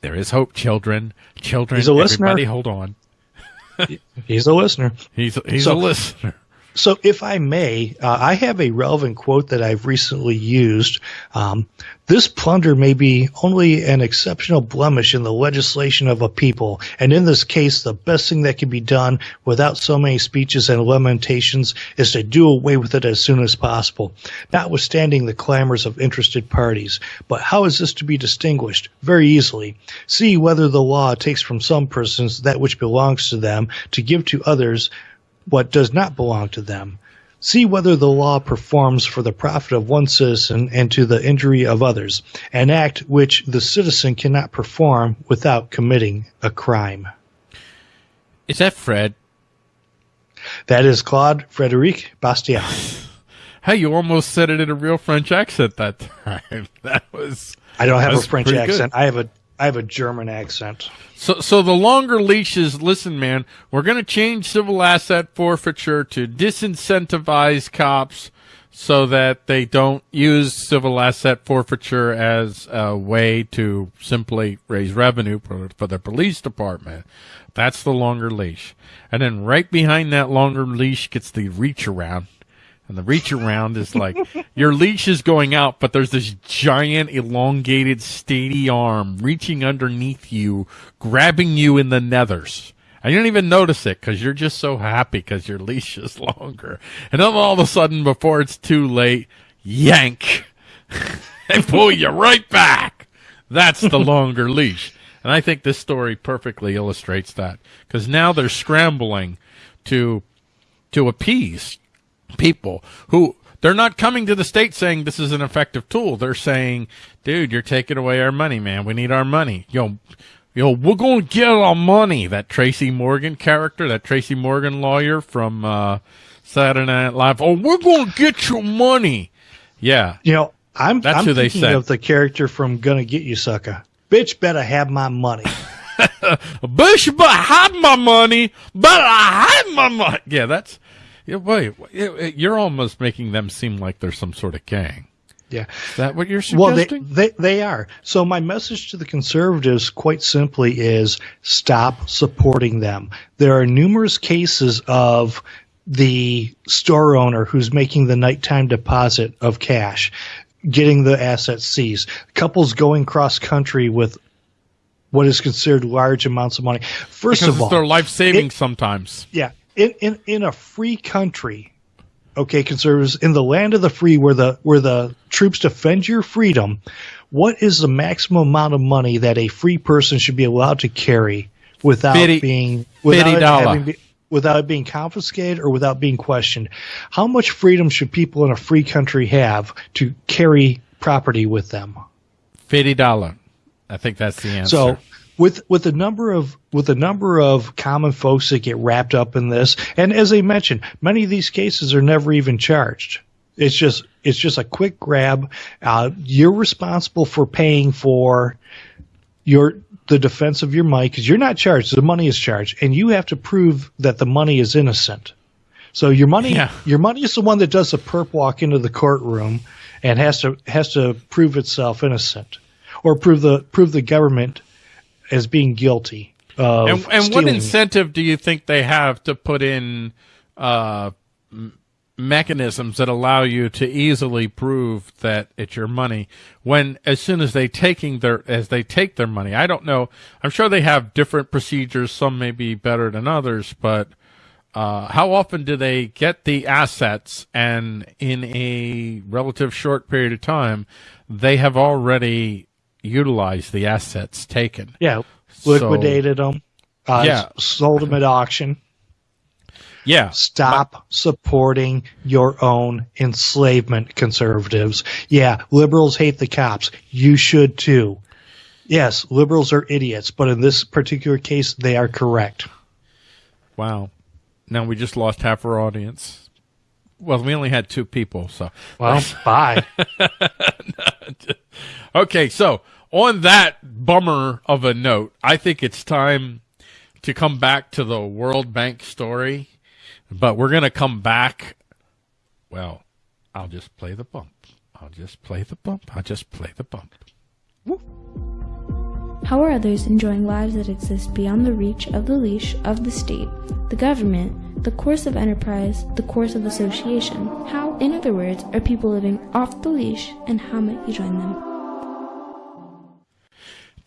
There is hope, children. Children, He's a listener. everybody, hold on. He's a listener. He's he's So- a listener. So, if I may, uh, I have a relevant quote that I've recently used. Um, this plunder may be only an exceptional blemish in the legislation of a people, and in this case, the best thing that can be done without so many speeches and lamentations is to do away with it as soon as possible, notwithstanding the clamors of interested parties. But how is this to be distinguished? Very easily. See whether the law takes from some persons that which belongs to them to give to others what does not belong to them. See whether the law performs for the profit of one citizen and to the injury of others, an act which the citizen cannot perform without committing a crime. Is that Fred? That is Claude Frederic Bastiat. Hey, you almost said it in a real French accent that time. That was. I don't have a French pretty good. accent. I have a I have a German accent. So, so the longer leashes. Listen, man, we're going to change civil asset forfeiture to disincentivize cops so that they don't use civil asset forfeiture as a way to simply raise revenue for, for the police department. That's the longer leash. And then right behind that longer leash gets the reach around. And the reach around is like your leash is going out, but there's this giant, elongated, steady arm reaching underneath you, grabbing you in the nethers. And you don't even notice it because you're just so happy because your leash is longer. And then all of a sudden, before it's too late, yank. they pull you right back. That's the longer leash. And I think this story perfectly illustrates that because now they're scrambling to to appease people who they're not coming to the state saying this is an effective tool. They're saying, dude, you're taking away our money, man. We need our money. Yo, yo, we're going to get our money. That Tracy Morgan character, that Tracy Morgan lawyer from uh, Saturday Night Live. Oh, we're going to get your money. Yeah. You know, I'm, That's I'm who they thinking said. of the character from Gonna Get You, Sucker. Bitch better have my money. Bishop, I have my money, but I have my money. Yeah, that's. Yeah, wait, you're almost making them seem like they're some sort of gang. Yeah. Is that what you're suggesting? Well, they, they they are. So my message to the conservatives, quite simply, is stop supporting them. There are numerous cases of the store owner who's making the nighttime deposit of cash, getting the assets seized. Couples going cross country with what is considered large amounts of money. First because of it's all, their life savings sometimes. yeah, in, in in a free country, okay, conservatives, in the land of the free, where the where the troops defend your freedom, what is the maximum amount of money that a free person should be allowed to carry without Fifty- being without having without it being confiscated or without being questioned? How much freedom should people in a free country have to carry property with them? Fifty dollar. I think that's the answer. So with with the number of with the number of common folks that get wrapped up in this, and as I mentioned, many of these cases are never even charged. It's just it's just a quick grab. Uh, you're responsible for paying for your the defense of your money because you're not charged. The money is charged, and you have to prove that the money is innocent. So your money, Yeah. your money is the one that does the perp walk into the courtroom and has to has to prove itself innocent, or prove the prove the government as being guilty of and, and what incentive do you think they have to put in uh, mechanisms that allow you to easily prove that it's your money when as soon as they taking their as they take their money? I don't know. I'm sure they have different procedures. Some may be better than others but uh, how often do they get the assets and in a relative short period of time they have already utilized the assets taken yeah, So- liquidated them. Uh, Yeah. sold them at auction. yeah Stop supporting your own enslavement, conservatives. Yeah, liberals hate the cops. You should too. Yes, liberals are idiots, but in this particular case, they are correct. Wow. Now we just lost half our audience. Well, we only had two people, so. Well, bye. Okay, so on that bummer of a note, I think it's time to come back to the World Bank story, but we're going to come back. Well, I'll just play the bump. I'll just play the bump. I'll just play the bump. How are others enjoying lives that exist beyond the reach of the leash of the state, the government, the coercive enterprise, the coercive association? How, in other words, are people living off the leash and how might you join them?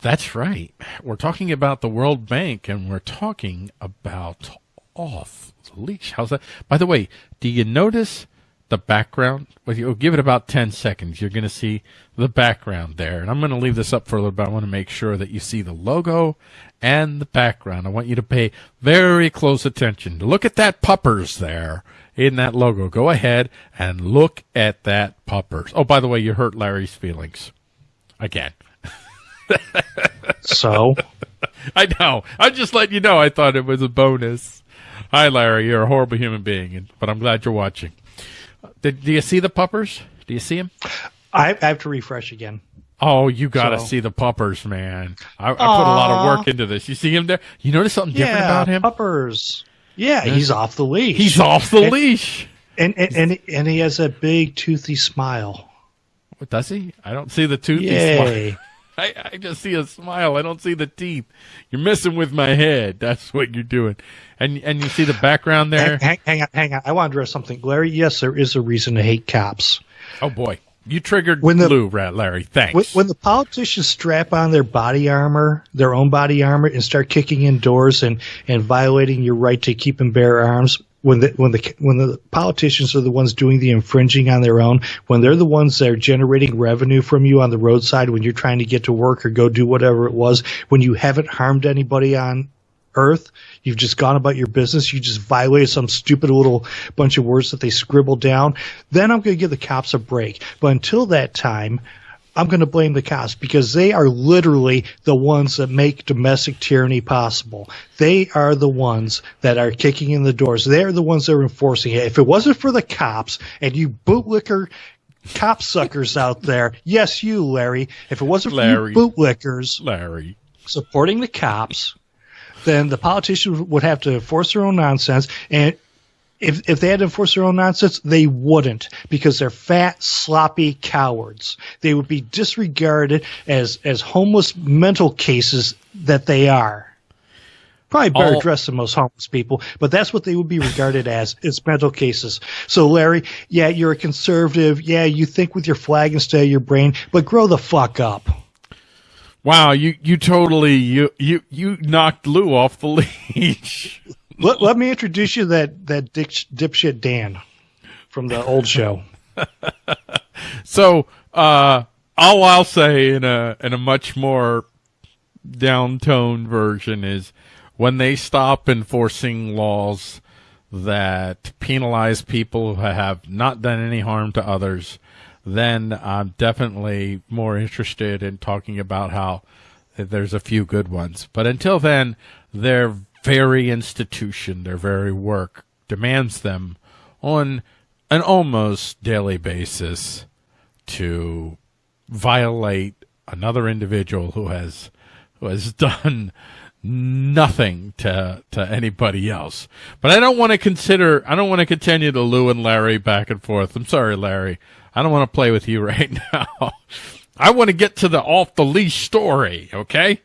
That's right. We're talking about the World Bank and we're talking about off the leash. How's that? By the way, do you notice the background? Well, you'll give it about 10 seconds. You're going to see the background there. And I'm going to leave this up for a little bit. I want to make sure that you see the logo and the background. I want you to pay very close attention. Look at that puppers there in that logo. Go ahead and look at that puppers. Oh, by the way, you hurt Larry's feelings. Again. So, I know. I'm just letting you know. I thought it was a bonus. Hi, Larry. You're a horrible human being, but I'm glad you're watching. Did, do you see the puppers? Do you see him? I, I have to refresh again. Oh, you got to So- see the puppers, man. I, I put a lot of work into this. You see him there? You notice something different about him? puppers. Yeah, he's off the leash. He's off the And- leash. and and, and and he has a big toothy smile. What, does he? I don't see the toothy smile. I, I just see a smile. I don't see the teeth. You're messing with my head. That's what you're doing. And and you see the background there. hang, hang, hang on, hang on. I want to address something, Larry. Yes, there is a reason to hate cops. Oh boy. You triggered When the- Lou, Rat Larry. Thanks. When, when the politicians strap on their body armor, their own body armor, and start kicking in doors and, and violating your right to keep and bear arms, when the when the when the politicians are the ones doing the infringing on their own, when they're the ones that are generating revenue from you on the roadside when you're trying to get to work or go do whatever it was, when you haven't harmed anybody on earth, you've just gone about your business, you just violated some stupid little bunch of words that they scribbled down, then I'm going to give the cops a break. But until that time, I'm going to blame the cops because they are literally the ones that make domestic tyranny possible. They are the ones that are kicking in the doors. They're the ones that are enforcing it. If it wasn't for the cops and you bootlicker cop suckers out there, yes, you, Larry, if it wasn't for Larry. you bootlickers Larry. supporting the cops, then the politicians would have to enforce their own nonsense. And if if they had to enforce their own nonsense, they wouldn't because they're fat, sloppy cowards. They would be disregarded as as homeless mental cases that they are. Probably better All- dressed than most homeless people, but that's what they would be regarded as. It's mental cases. So, Larry, yeah, you're a conservative. Yeah, you think with your flag instead of your brain, but grow the fuck up. Wow, you you totally you you you knocked Lou off the leash. Let, let me introduce you that that dipshit Dan from the old show. So, uh, all I'll say in a in a much more downtoned version is when they stop enforcing laws that penalize people who have not done any harm to others, then I'm definitely more interested in talking about how there's a few good ones. But until then, their very institution, their very work demands them on an almost daily basis to violate another individual who has who has done nothing to to anybody else. But I don't want to consider I don't want to continue to Lou and Larry back and forth. I'm sorry, Larry. I don't want to play with you right now. I want to get to the off the leash story, okay?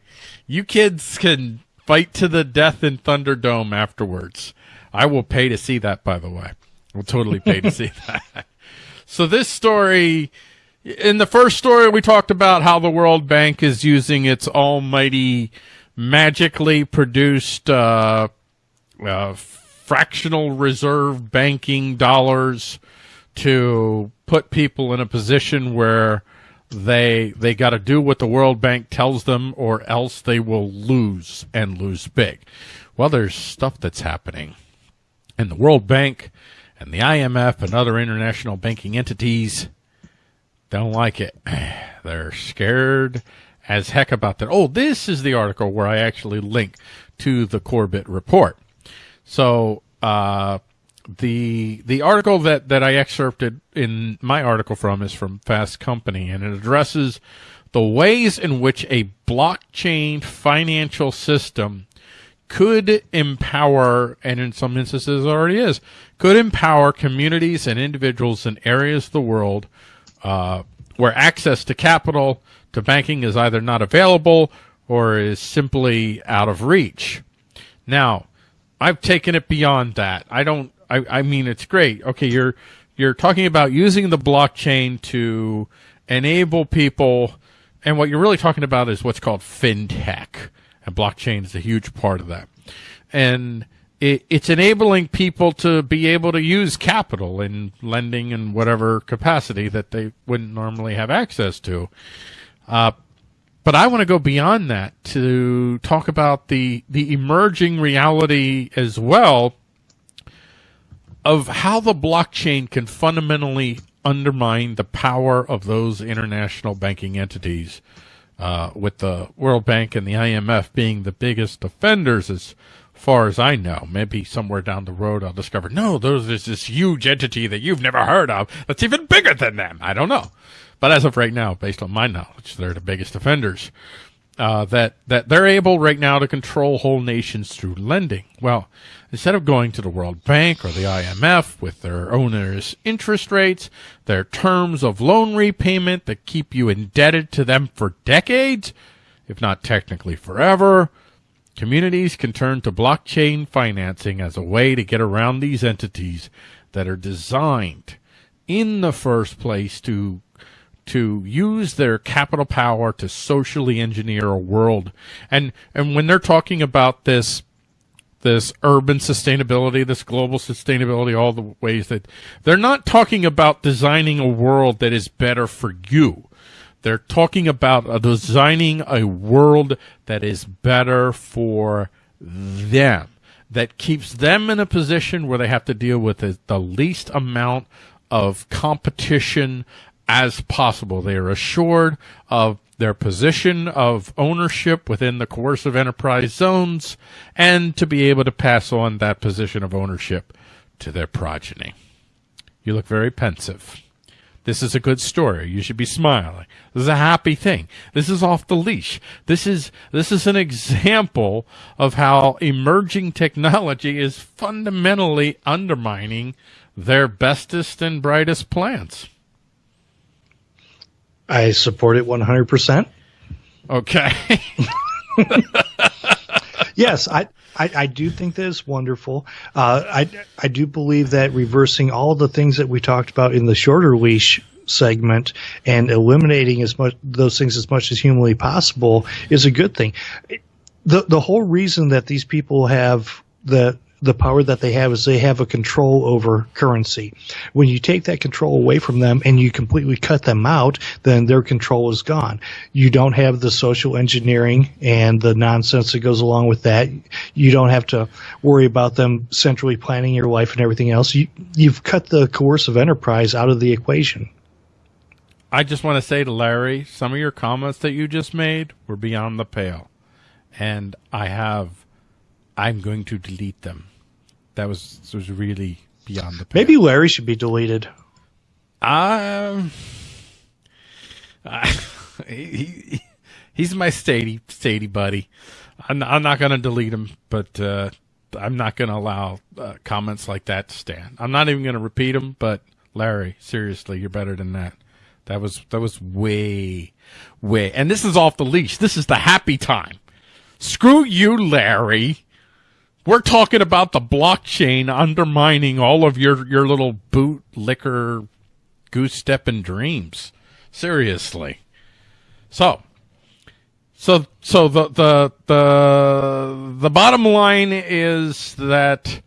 You kids can fight to the death in Thunderdome afterwards. I will pay to see that by the way. I'll totally pay to see that. So this story, in the first story, we talked about how the World Bank is using its almighty, magically produced uh, uh, fractional reserve banking dollars to put people in a position where they they got to do what the World Bank tells them, or else they will lose and lose big. Well, there's stuff that's happening and the World Bank and the IMF and other international banking entities don't like it. They're scared as heck about that. Oh, this is the article where I actually link to the Corbett report. So, uh, the the article that, that I excerpted in my article from is from Fast Company, and it addresses the ways in which a blockchain financial system could empower, and in some instances already is, could empower communities and individuals in areas of the world uh, where access to capital, to banking is either not available or is simply out of reach. Now, I've taken it beyond that. I don't. I, I mean, it's great. Okay, you're you're talking about using the blockchain to enable people, and what you're really talking about is what's called fintech, and blockchain is a huge part of that. And it, it's enabling people to be able to use capital in lending in whatever capacity that they wouldn't normally have access to. Uh, but I want to go beyond that to talk about the the emerging reality as well of how the blockchain can fundamentally undermine the power of those international banking entities, uh, with the World Bank and the IMF being the biggest offenders as far as I know. Maybe somewhere down the road I'll discover, no, there's this, this huge entity that you've never heard of that's even bigger than them. I don't know. But as of right now, based on my knowledge, they're the biggest offenders. Uh, that that they're able right now to control whole nations through lending. Well, instead of going to the World Bank or the IMF with their owners' interest rates, their terms of loan repayment that keep you indebted to them for decades, if not technically forever, communities can turn to blockchain financing as a way to get around these entities that are designed in the first place to to use their capital power to socially engineer a world. And and when they're talking about this this urban sustainability, this global sustainability, all the ways that they're not talking about designing a world that is better for you. They're talking about designing a world that is better for them, that keeps them in a position where they have to deal with the least amount of competition as possible. They are assured of their position of ownership within the coercive enterprise zones and to be able to pass on that position of ownership to their progeny. You look very pensive. This is a good story. You should be smiling. This is a happy thing. This is off the leash. This is this is an example of how emerging technology is fundamentally undermining their bestest and brightest plans. I support it 100%. Okay. yes, I, I, I, do think that it's wonderful. Uh, I, I do believe that reversing all the things that we talked about in the shorter leash segment and eliminating as much those things as much as humanly possible is a good thing. The the whole reason that these people have the the power that they have is they have a control over currency. When you take that control away from them and you completely cut them out, then their control is gone. You don't have the social engineering and the nonsense that goes along with that. You don't have to worry about them centrally planning your life and everything else. You, you've cut the coercive enterprise out of the equation. I just want to say to Larry, some of your comments that you just made were beyond the pale. And I have, I'm going to delete them that was was really beyond the. Pale. Maybe Larry should be deleted. Um, uh, he, he, he's my stady stady buddy. I'm, I'm not going to delete him, but uh, I'm not going to allow uh, comments like that to stand. I'm not even going to repeat them. But Larry, seriously, you're better than that. That was that was way, way. And this is off the leash. This is the happy time. Screw you, Larry. We're talking about the blockchain undermining all of your, your little boot liquor goose stepping dreams. Seriously. So, so, so the, the, the, the bottom line is that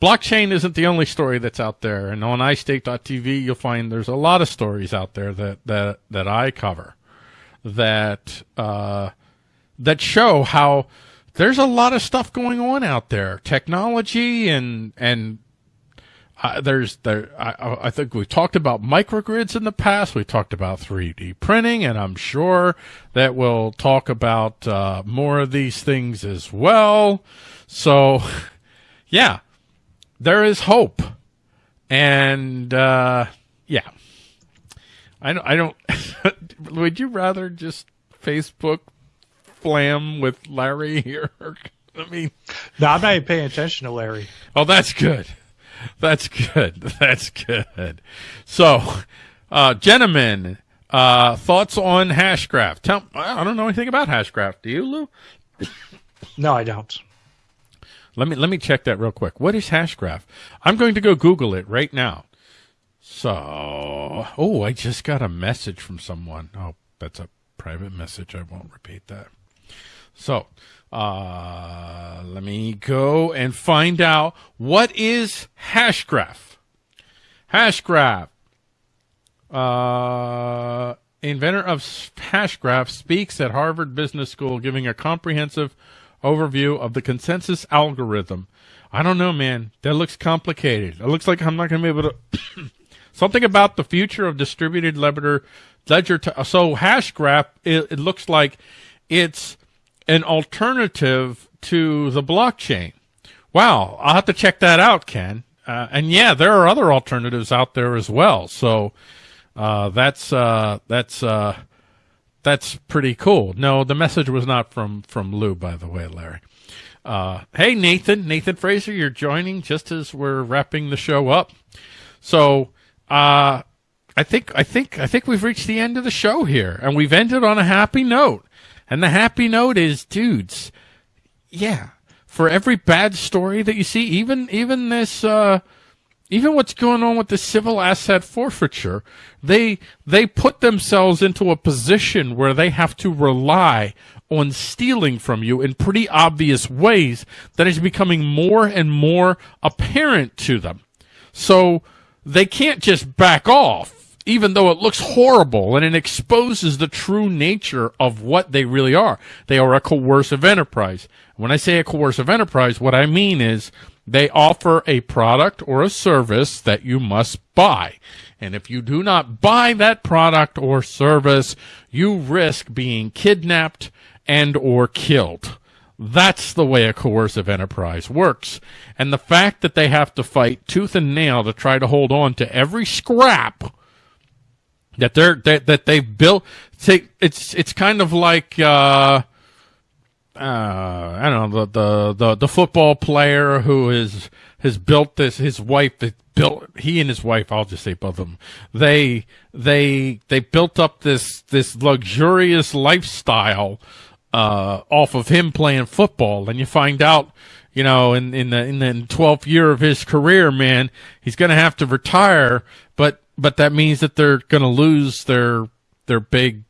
blockchain isn't the only story that's out there. And on iStake.tv, you'll find there's a lot of stories out there that, that, that I cover that, uh, that show how, there's a lot of stuff going on out there, technology and and uh, there's there. I, I think we've talked about microgrids in the past. We talked about 3D printing, and I'm sure that we'll talk about uh, more of these things as well. So, yeah, there is hope, and uh, yeah, I don't. I don't. would you rather just Facebook flam with Larry here? I mean, no, I'm not even paying attention to Larry. Oh, that's good. That's good. That's good. So, uh, gentlemen, uh, thoughts on Hashgraph? Tell, I don't know anything about Hashgraph. Do you, Lou? No, I don't. Let me let me check that real quick. What is Hashgraph? I'm going to go Google it right now. So, oh, I just got a message from someone. Oh, that's a private message. I won't repeat that. So, uh, let me go and find out what is Hashgraph. Hashgraph. Uh, inventor of Hashgraph speaks at Harvard Business School, giving a comprehensive overview of the consensus algorithm. I don't know, man. That looks complicated. It looks like I'm not going to be able to. Something about the future of distributed ledger. ledger to, so Hashgraph. It, it looks like it's an alternative to the blockchain. Wow, I'll have to check that out, Ken. Uh, and yeah, there are other alternatives out there as well. So uh, that's uh, that's uh, that's pretty cool. No, the message was not from from Lou, by the way, Larry. Uh, hey, Nathan, Nathan Fraser, you're joining just as we're wrapping the show up. So uh, I think I think I think we've reached the end of the show here, and we've ended on a happy note. And the happy note is, dudes, yeah, for every bad story that you see, even even this uh, even what's going on with the civil asset forfeiture, they they put themselves into a position where they have to rely on stealing from you in pretty obvious ways that is becoming more and more apparent to them. So they can't just back off, even though it looks horrible and it exposes the true nature of what they really are. They are a coercive enterprise. When I say a coercive enterprise, what I mean is they offer a product or a service that you must buy. And if you do not buy that product or service, you risk being kidnapped and or killed. That's the way a coercive enterprise works. And the fact that they have to fight tooth and nail to try to hold on to every scrap that they're that, that they've built it's it's kind of like uh uh, I don't know the, the the the football player who is has built this. His wife built he and his wife. I'll just say both of them. They they they built up this this luxurious lifestyle uh, off of him playing football, and you find out, you know, in in the in the twelfth year of his career, man, he's going to have to retire. But but that means that they're going to lose their their big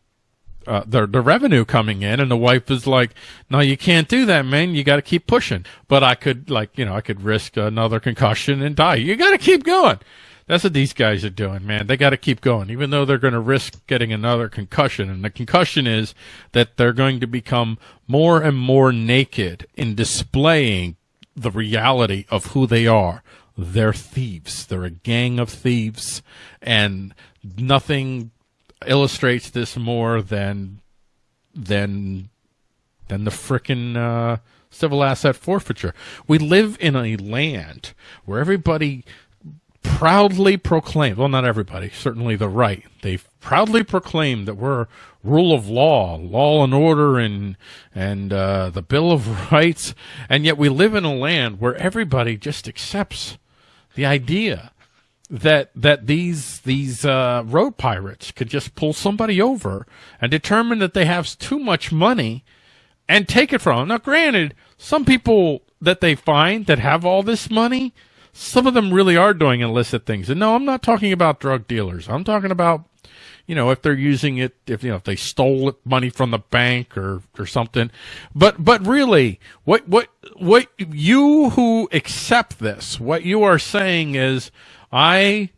uh, the the revenue coming in, and the wife is like, "No, you can't do that, man. You got to keep pushing." But I could, like, you know, I could risk another concussion and die. You got to keep going. That's what these guys are doing, man. They got to keep going, even though they're going to risk getting another concussion. And the concussion is that they're going to become more and more naked in displaying the reality of who they are. They're thieves. They're a gang of thieves, and nothing illustrates this more than than than the frickin' uh, civil asset forfeiture. We live in a land where everybody proudly proclaims, well, not everybody, certainly the right, they proudly proclaim that we're rule of law, law and order, and and uh, the Bill of Rights, and yet we live in a land where everybody just accepts the idea that that these these uh, road pirates could just pull somebody over and determine that they have too much money and take it from them. Now, granted, some people that they find that have all this money, some of them really are doing illicit things. And no, I'm not talking about drug dealers. I'm talking about you know, if they're using it, if you know, if they stole money from the bank or or something. But but really, what what what you who accept this, what you are saying is, I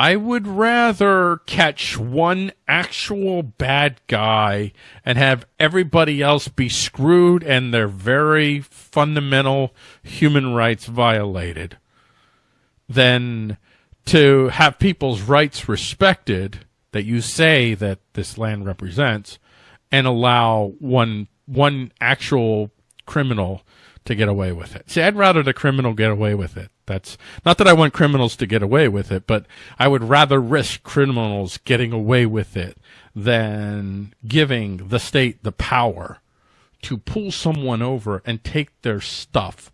I would rather catch one actual bad guy and have everybody else be screwed and their very fundamental human rights violated than to have people's rights respected that you say that this land represents and allow one one actual criminal to get away with it. See, I'd rather the criminal get away with it that's not that I want criminals to get away with it, but I would rather risk criminals getting away with it than giving the state the power to pull someone over and take their stuff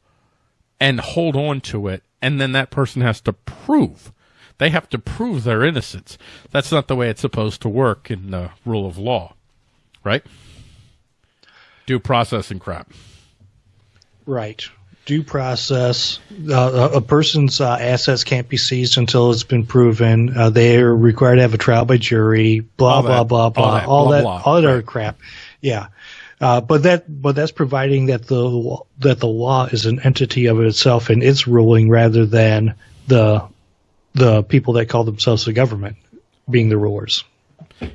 and hold on to it. And then that person has to prove they have to prove their innocence. That's not the way it's supposed to work in the rule of law, right? Due process and crap. Right due process. Uh, a person's uh, assets can't be seized until it's been proven. Uh, they are required to have a trial by jury. Blah blah, blah blah blah all that all that, all that right. crap. Yeah, uh, but that but that's providing that the that the law is an entity of itself and its ruling rather than the the people that call themselves the government being the rulers.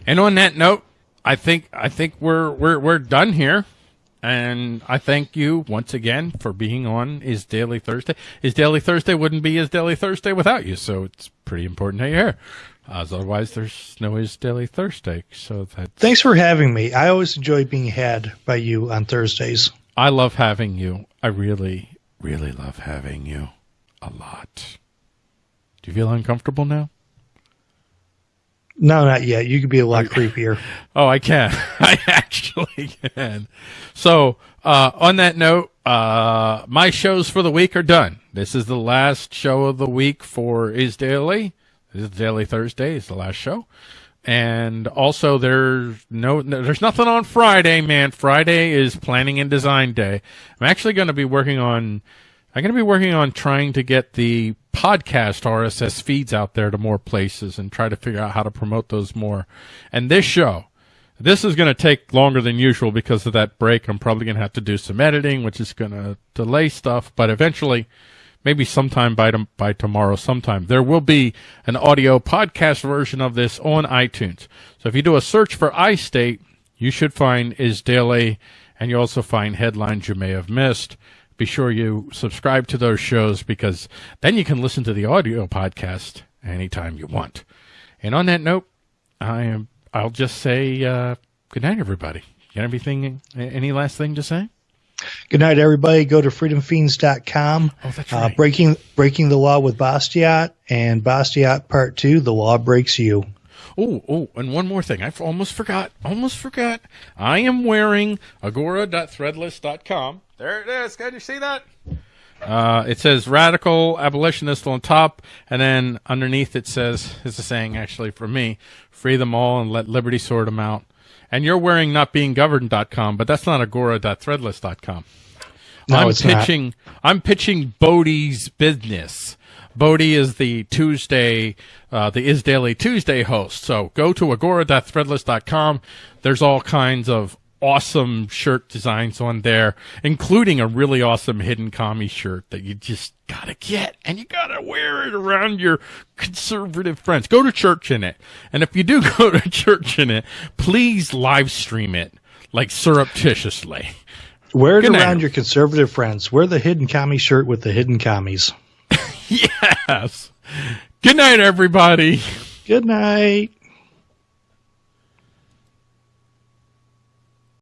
And on that note, I think I think we're we're we're done here. And I thank you once again for being on Is Daily Thursday. Is Daily Thursday wouldn't be Is Daily Thursday without you, so it's pretty important that you're here. Otherwise, there's no Is Daily Thursday. So. Thanks for having me. I always enjoy being had by you on Thursdays. I love having you. I really, really love having you a lot. Do you feel uncomfortable now? No, not yet. You could be a lot creepier. Oh, I can. I actually can. So, uh, on that note, uh, my shows for the week are done. This is the last show of the week for Is Daily. This is Daily Thursday. Is the last show. And also, there's no, there's nothing on Friday, man. Friday is planning and design day. I'm actually going to be working on I'm going to be working on trying to get the podcast RSS feeds out there to more places and try to figure out how to promote those more. And this show, this is going to take longer than usual because of that break. I'm probably going to have to do some editing, which is going to delay stuff, but eventually, maybe sometime by, by tomorrow, sometime, there will be an audio podcast version of this on iTunes. So if you do a search for iState, you should find Is Daily, and you also find headlines you may have missed be sure you subscribe to those shows because then you can listen to the audio podcast anytime you want. And on that note, I am. I'll just say uh, good night, everybody. Got everything? Any last thing to say? Good night, everybody. Go to freedomfeens.com. Oh, that's uh, right. Uh, breaking breaking the law with Bastiat and Bastiat Part Two. The law breaks you. Oh, oh, and one more thing. I almost forgot. Almost forgot. I am wearing agora.threadless.com there it is. Can you see that? Uh, it says radical abolitionist on top, and then underneath it says, is a saying actually for me, free them all and let liberty sort them out. And you're wearing notbeinggoverned.com, but that's not agora.threadless.com. No, I'm it's pitching, not. I'm pitching Bodie's business. Bodie is the Tuesday, uh, the Is Daily Tuesday host. So go to agora.threadless.com. There's all kinds of awesome shirt designs on there, including a really awesome hidden commie shirt that you just gotta get and you gotta wear it around your conservative friends. Go to church in it. And if you do go to church in it, please live stream it like surreptitiously. Wear it Good around night. your conservative friends. Wear the hidden commie shirt with the hidden commies. yes. Good night, everybody. Good night.